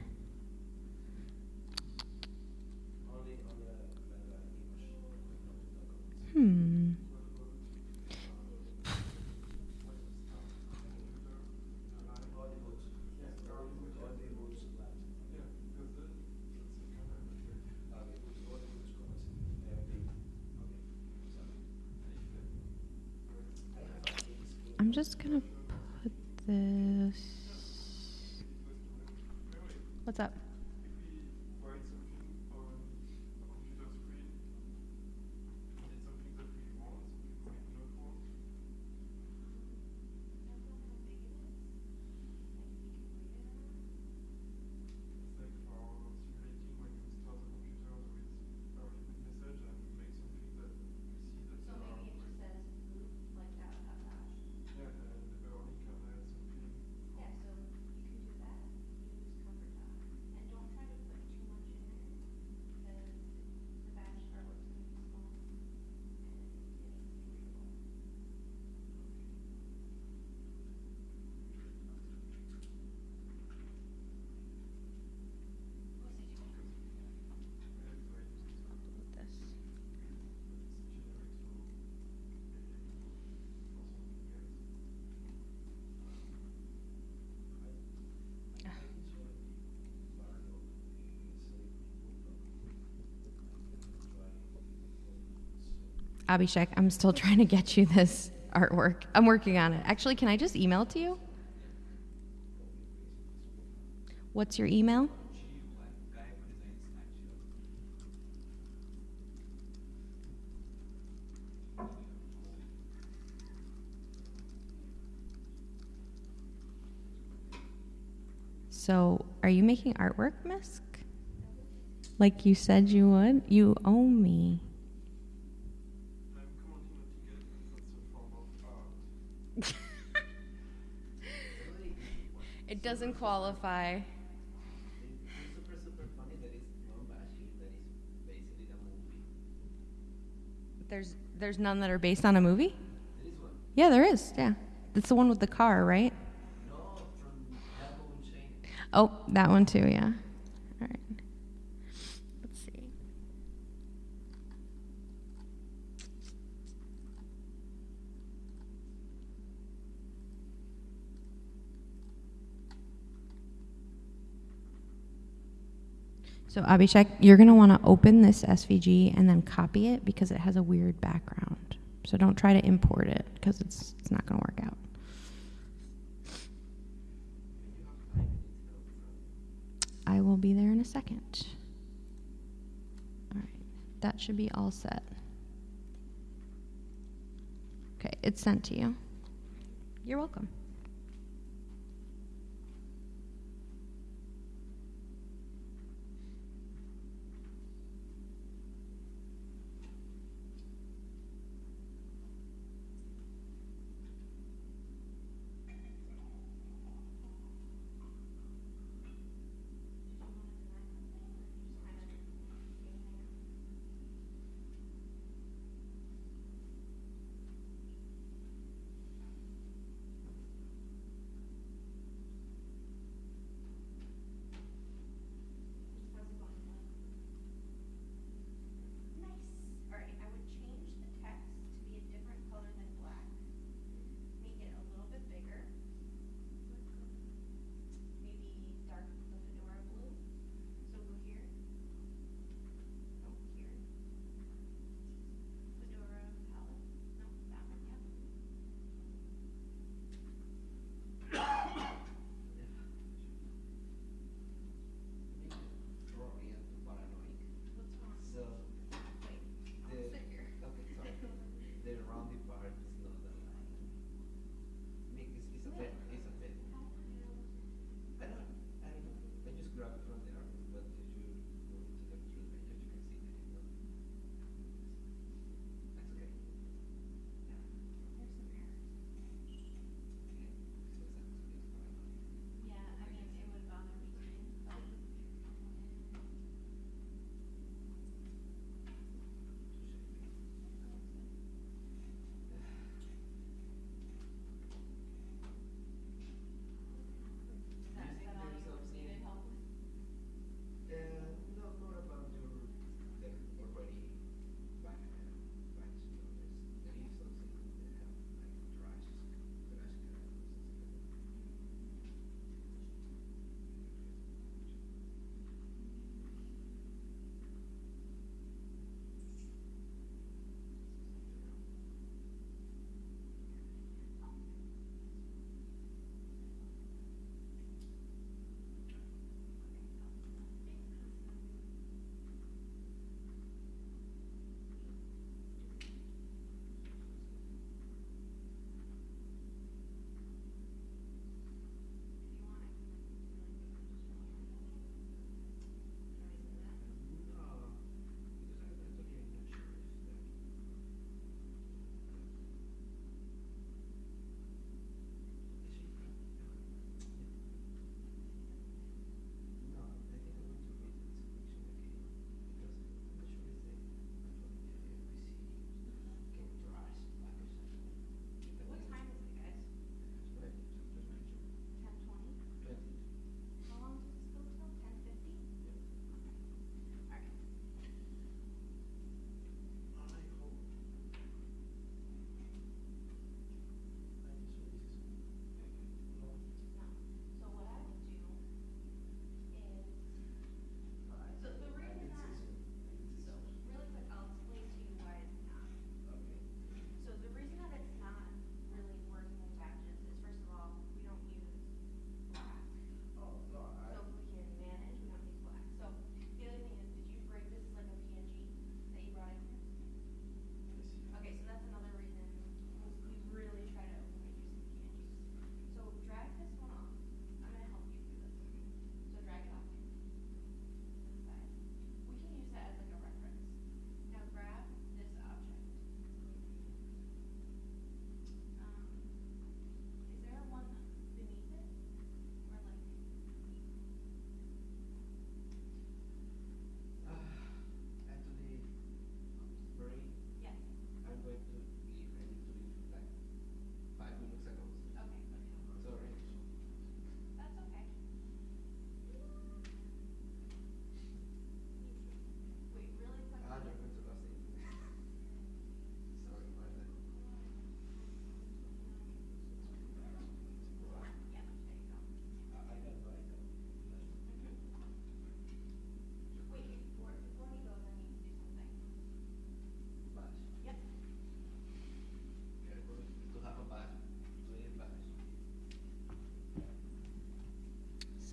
Speaker 1: Abhishek, I'm still [laughs] trying to get you this artwork. I'm working on it. Actually, can I just email it to you? What's your email? So, are you making artwork, Misk? Like you said you would? You owe me. Doesn't qualify.
Speaker 2: Super, super funny that it's one Bashi that is basically a movie.
Speaker 1: There's there's none that are based on a movie.
Speaker 2: There is one.
Speaker 1: Yeah, there is. Yeah, it's the one with the car, right?
Speaker 2: No, from Django
Speaker 1: Oh, that one too. Yeah. So Abhishek, you're going to want to open this SVG and then copy it because it has a weird background. So don't try to import it because it's it's not going to work out. I will be there in a second. All right, that should be all set. Okay, it's sent to you. You're welcome.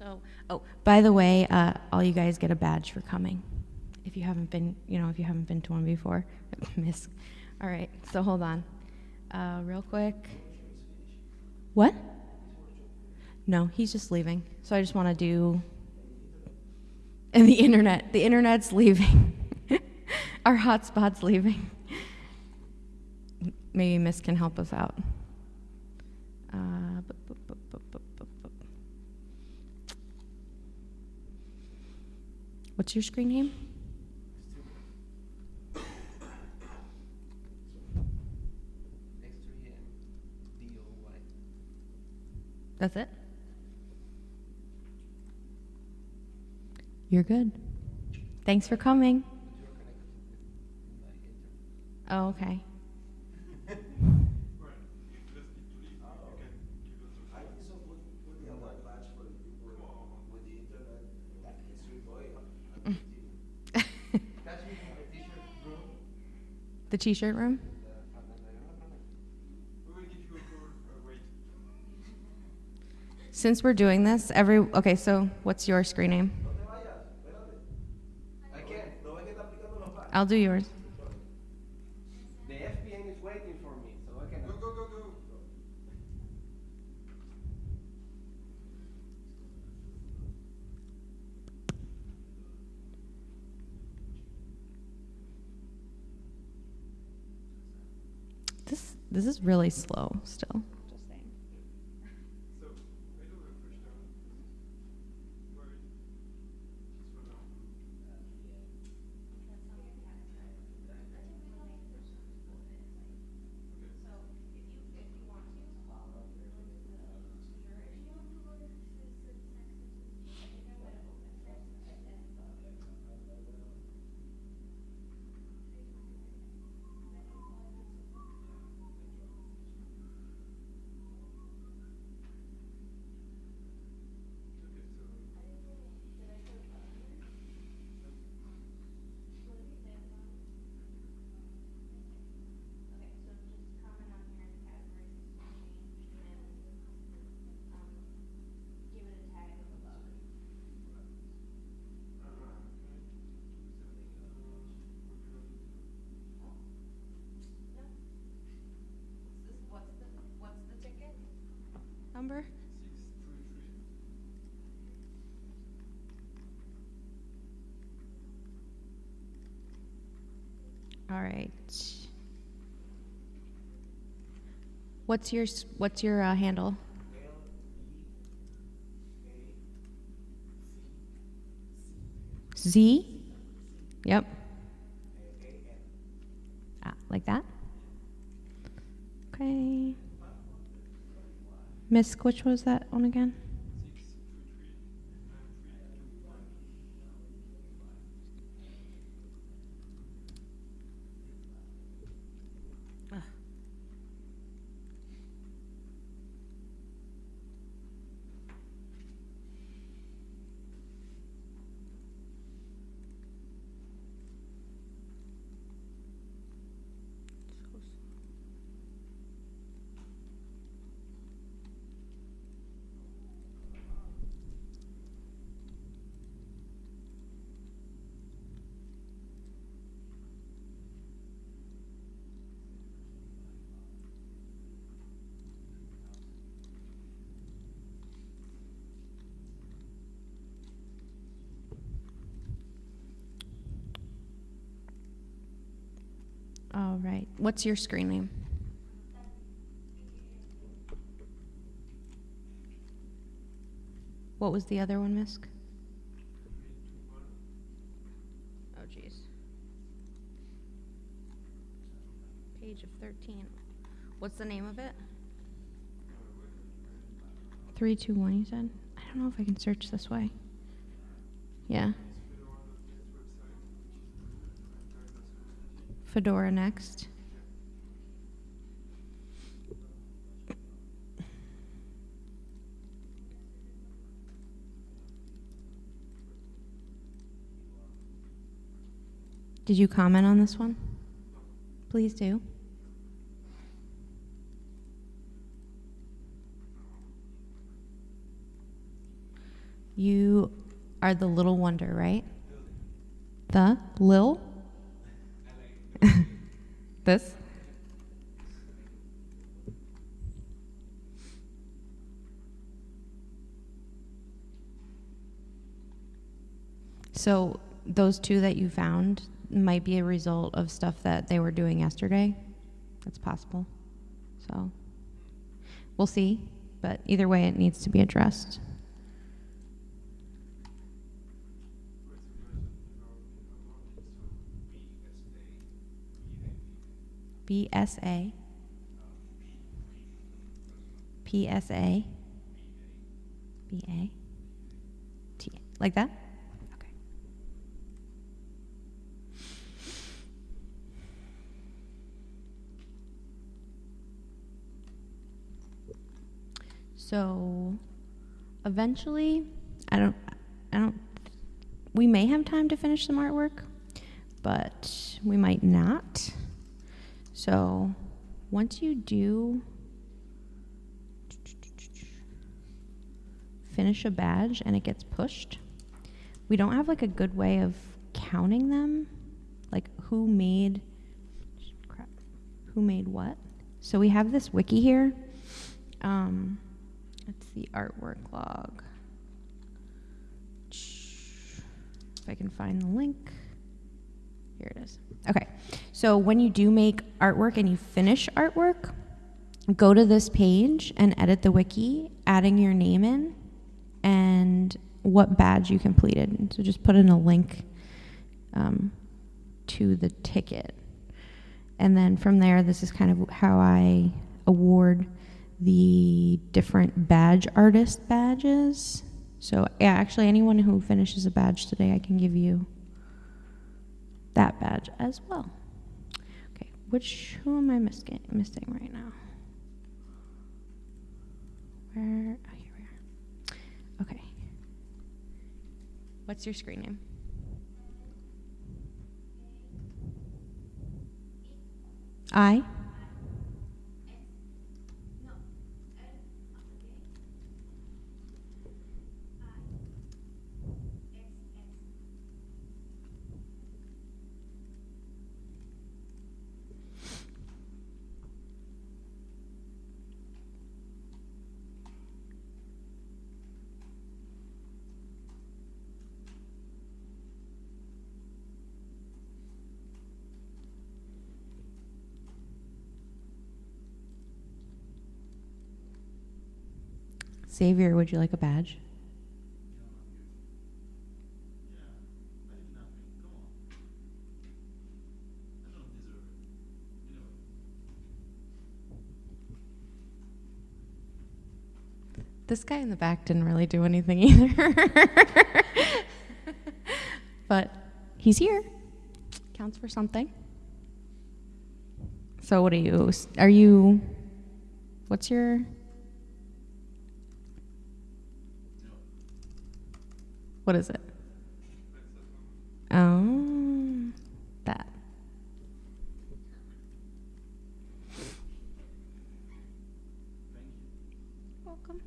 Speaker 1: So, oh, by the way, uh, all you guys get a badge for coming. If you haven't been, you know, if you haven't been to one before, [laughs] miss. All right, so hold on. Uh, real quick. What? No, he's just leaving. So I just want to do. And [laughs] the internet. The internet's leaving. [laughs] Our hotspot's leaving. Maybe Miss can help us out. What's your screen name? That's it? You're good. Thanks for coming. Oh, okay.
Speaker 4: Well, if you just need to leave, you can give us a
Speaker 5: I think so, put, put the other badge for the people with the internet, that extreme boy, I'm
Speaker 2: Catch me in the t-shirt room.
Speaker 1: The t shirt room?
Speaker 2: Uh, and then I-
Speaker 4: We will give you a call, uh, room?
Speaker 1: Since we're doing this, every. Okay, so what's your screen name?
Speaker 5: I'll do vayas, espérate.
Speaker 2: I can't.
Speaker 5: No ves que está aplicando los badges.
Speaker 1: I'll do yours.
Speaker 2: The FPN is waiting for me, so I
Speaker 4: Go,
Speaker 2: cannot.
Speaker 4: go, go, go.
Speaker 1: This is really slow still. All right. What's your what's your uh, handle? Z. Yep. Ah, like that? Okay. Miss, which was that one again? What's your screen name? What was the other one, Miss?
Speaker 4: Three, two, one.
Speaker 1: Oh, jeez. Page of 13. What's the name of it?
Speaker 4: Uh,
Speaker 1: 321, you said? I don't know if I can search this way. Yeah.
Speaker 4: It's Fedora.net website, which is the franchise
Speaker 1: Fedora next. Did you comment on this one? Please do. You are the little wonder, right? The Lil? [laughs] this? So those two that you found might be a result of stuff that they were doing yesterday. That's possible. So we'll see, but either way, it needs to be addressed. BSA. PSA. BA. T. Like that? Okay. So eventually, I don't, I don't, we may have time to finish some artwork, but we might not. So once you do finish a badge and it gets pushed, we don't have like a good way of counting them, like who made crap, who made what. So we have this wiki here. Um, it's the artwork log. If I can find the link. Here it is. Okay. So when you do make artwork and you finish artwork, go to this page and edit the wiki, adding your name in and what badge you completed. So just put in a link um, to the ticket. And then from there, this is kind of how I award the different badge artist badges. So, yeah, actually, anyone who finishes a badge today, I can give you that badge as well. Okay, which, who am I missing, missing right now? Where, oh, here we are. Okay. What's your screen name? I? Xavier, would you like a badge? This guy in the back didn't really do anything [laughs] either. but he's here. Counts for something. So what are you? Are you What's your What is it? Oh, that. Welcome.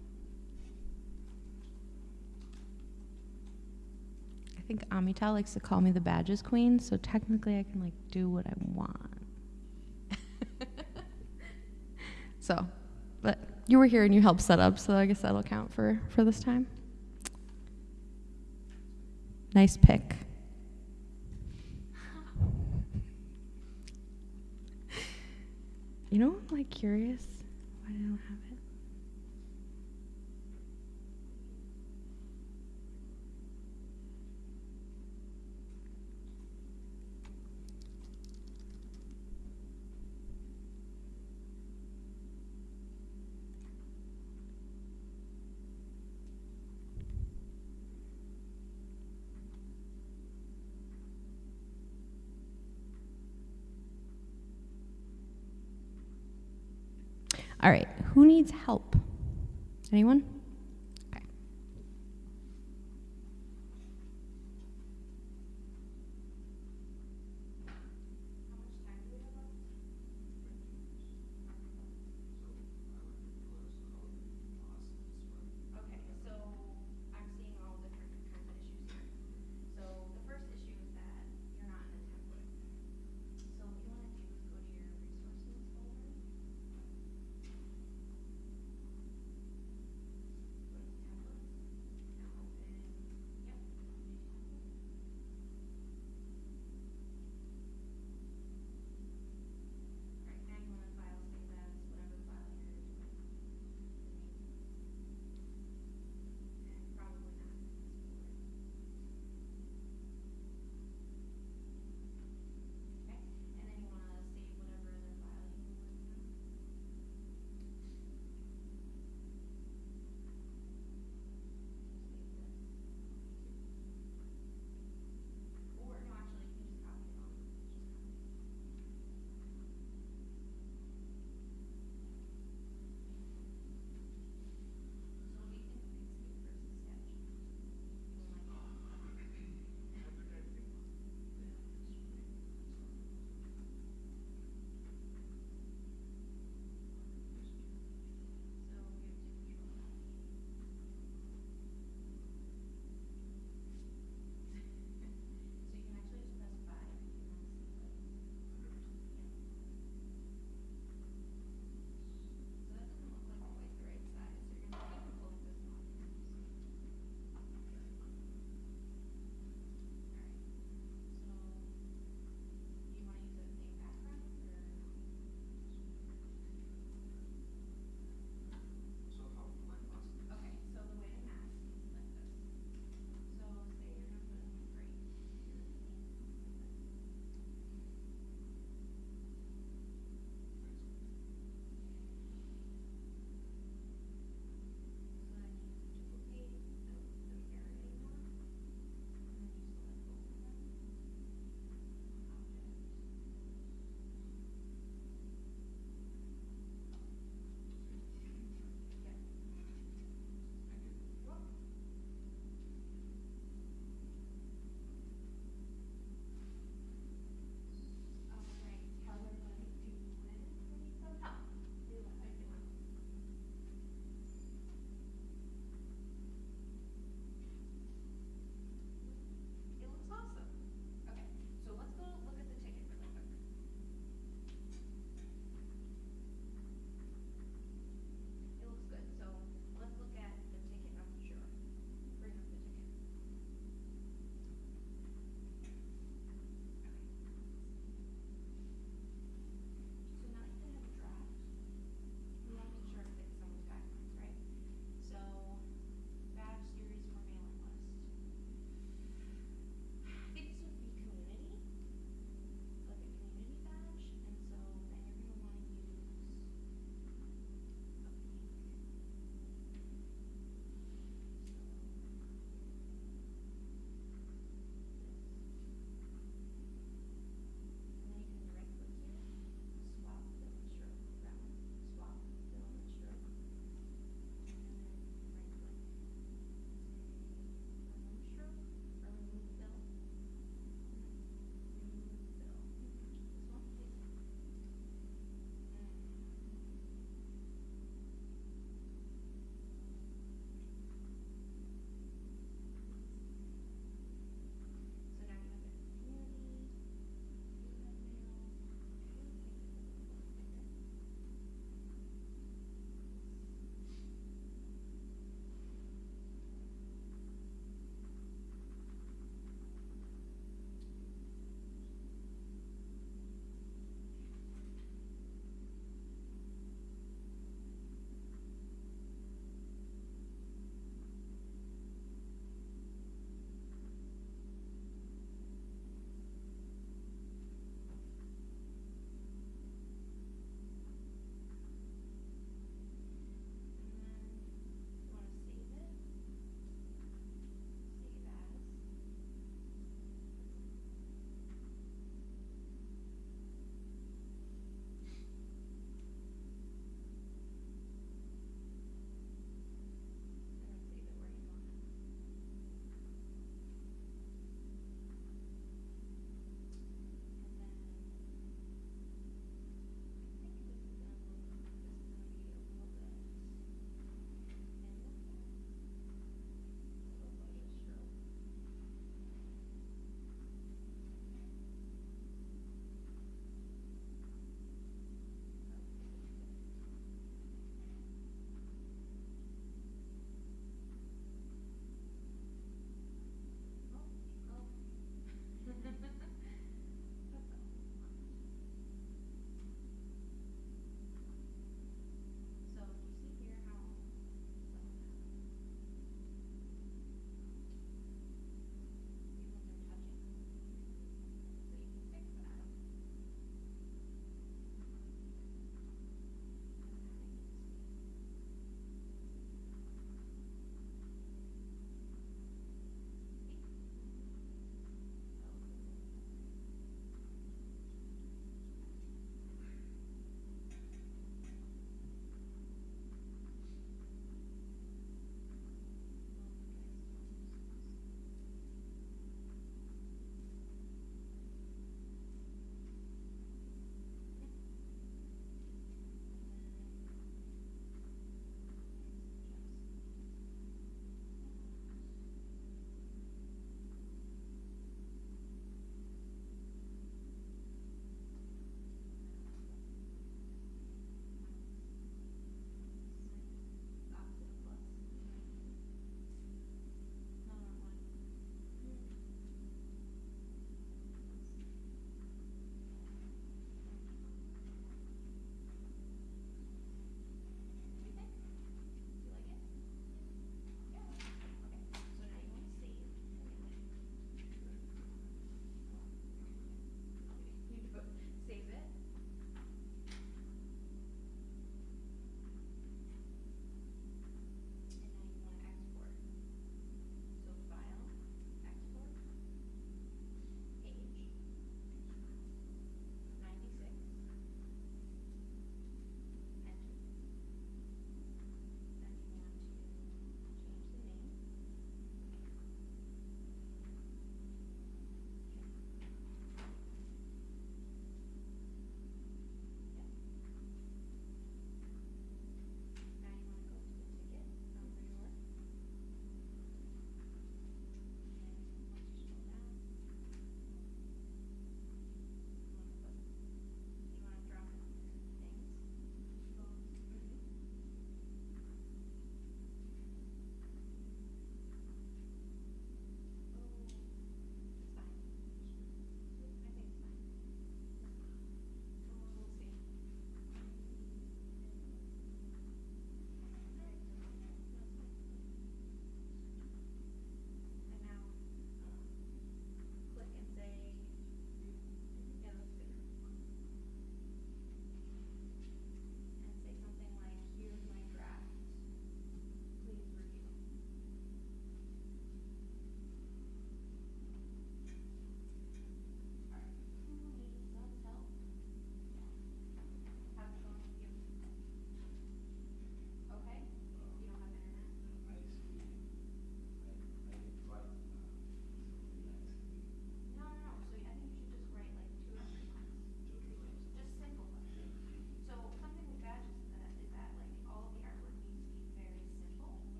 Speaker 1: I think Amital likes to call me the badges queen, so technically I can like do what I want. [laughs] so, but you were here and you helped set up, so I guess that'll count for for this time. Nice pick. [laughs] You know, I'm like curious why I don't have it. All right, who needs help? Anyone?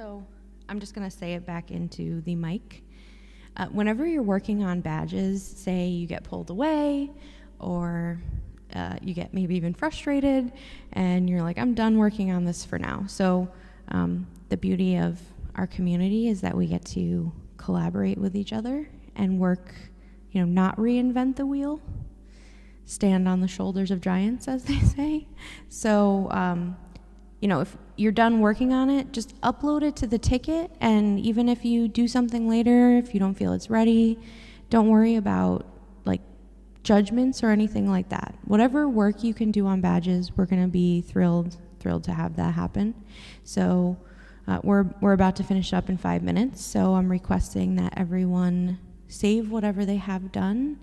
Speaker 3: So I'm
Speaker 1: just going to say it back into the mic. Uh, whenever you're working on badges, say you get pulled away or uh, you get maybe even frustrated and you're like, I'm done working on this for now. So um, the beauty of our community is that we get to collaborate with each other and work, you know, not reinvent the wheel, stand on the shoulders of giants, as they [laughs] say. So, um, you know, if you're done working on it, just upload it to the ticket. And even if you do something later, if you don't feel it's ready, don't worry about like judgments or anything like that. Whatever work you can do on badges, we're going to be thrilled, thrilled to have that happen. So uh, we're, we're about to finish up in five minutes. So I'm requesting that everyone save whatever they have done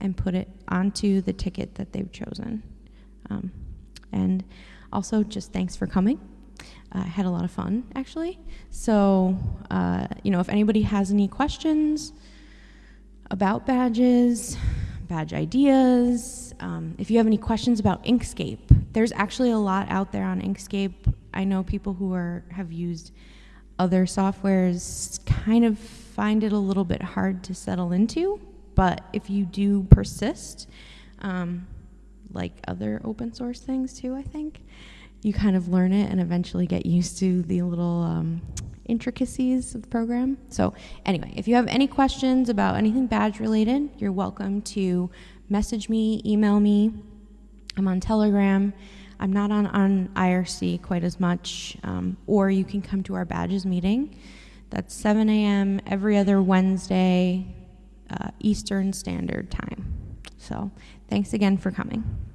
Speaker 1: and put it onto the ticket that they've chosen. Um, and also, just thanks for coming. Uh, had a lot of fun, actually. So, uh, you know, if anybody has any questions about badges, badge ideas, um, if you have any questions about Inkscape, there's actually a lot out there on Inkscape. I know people who are have used other softwares kind of find it a little bit hard to settle into, but if you do persist, um, like other open source things too, I think. You kind of learn it and eventually get used to the little um, intricacies of the program. So, anyway, if you have any questions about anything badge related, you're welcome to message me, email me. I'm on Telegram. I'm not on, on IRC quite as much, um, or you can come to our badges meeting. That's 7 a.m. every other Wednesday, uh, Eastern Standard Time. So, thanks again for coming.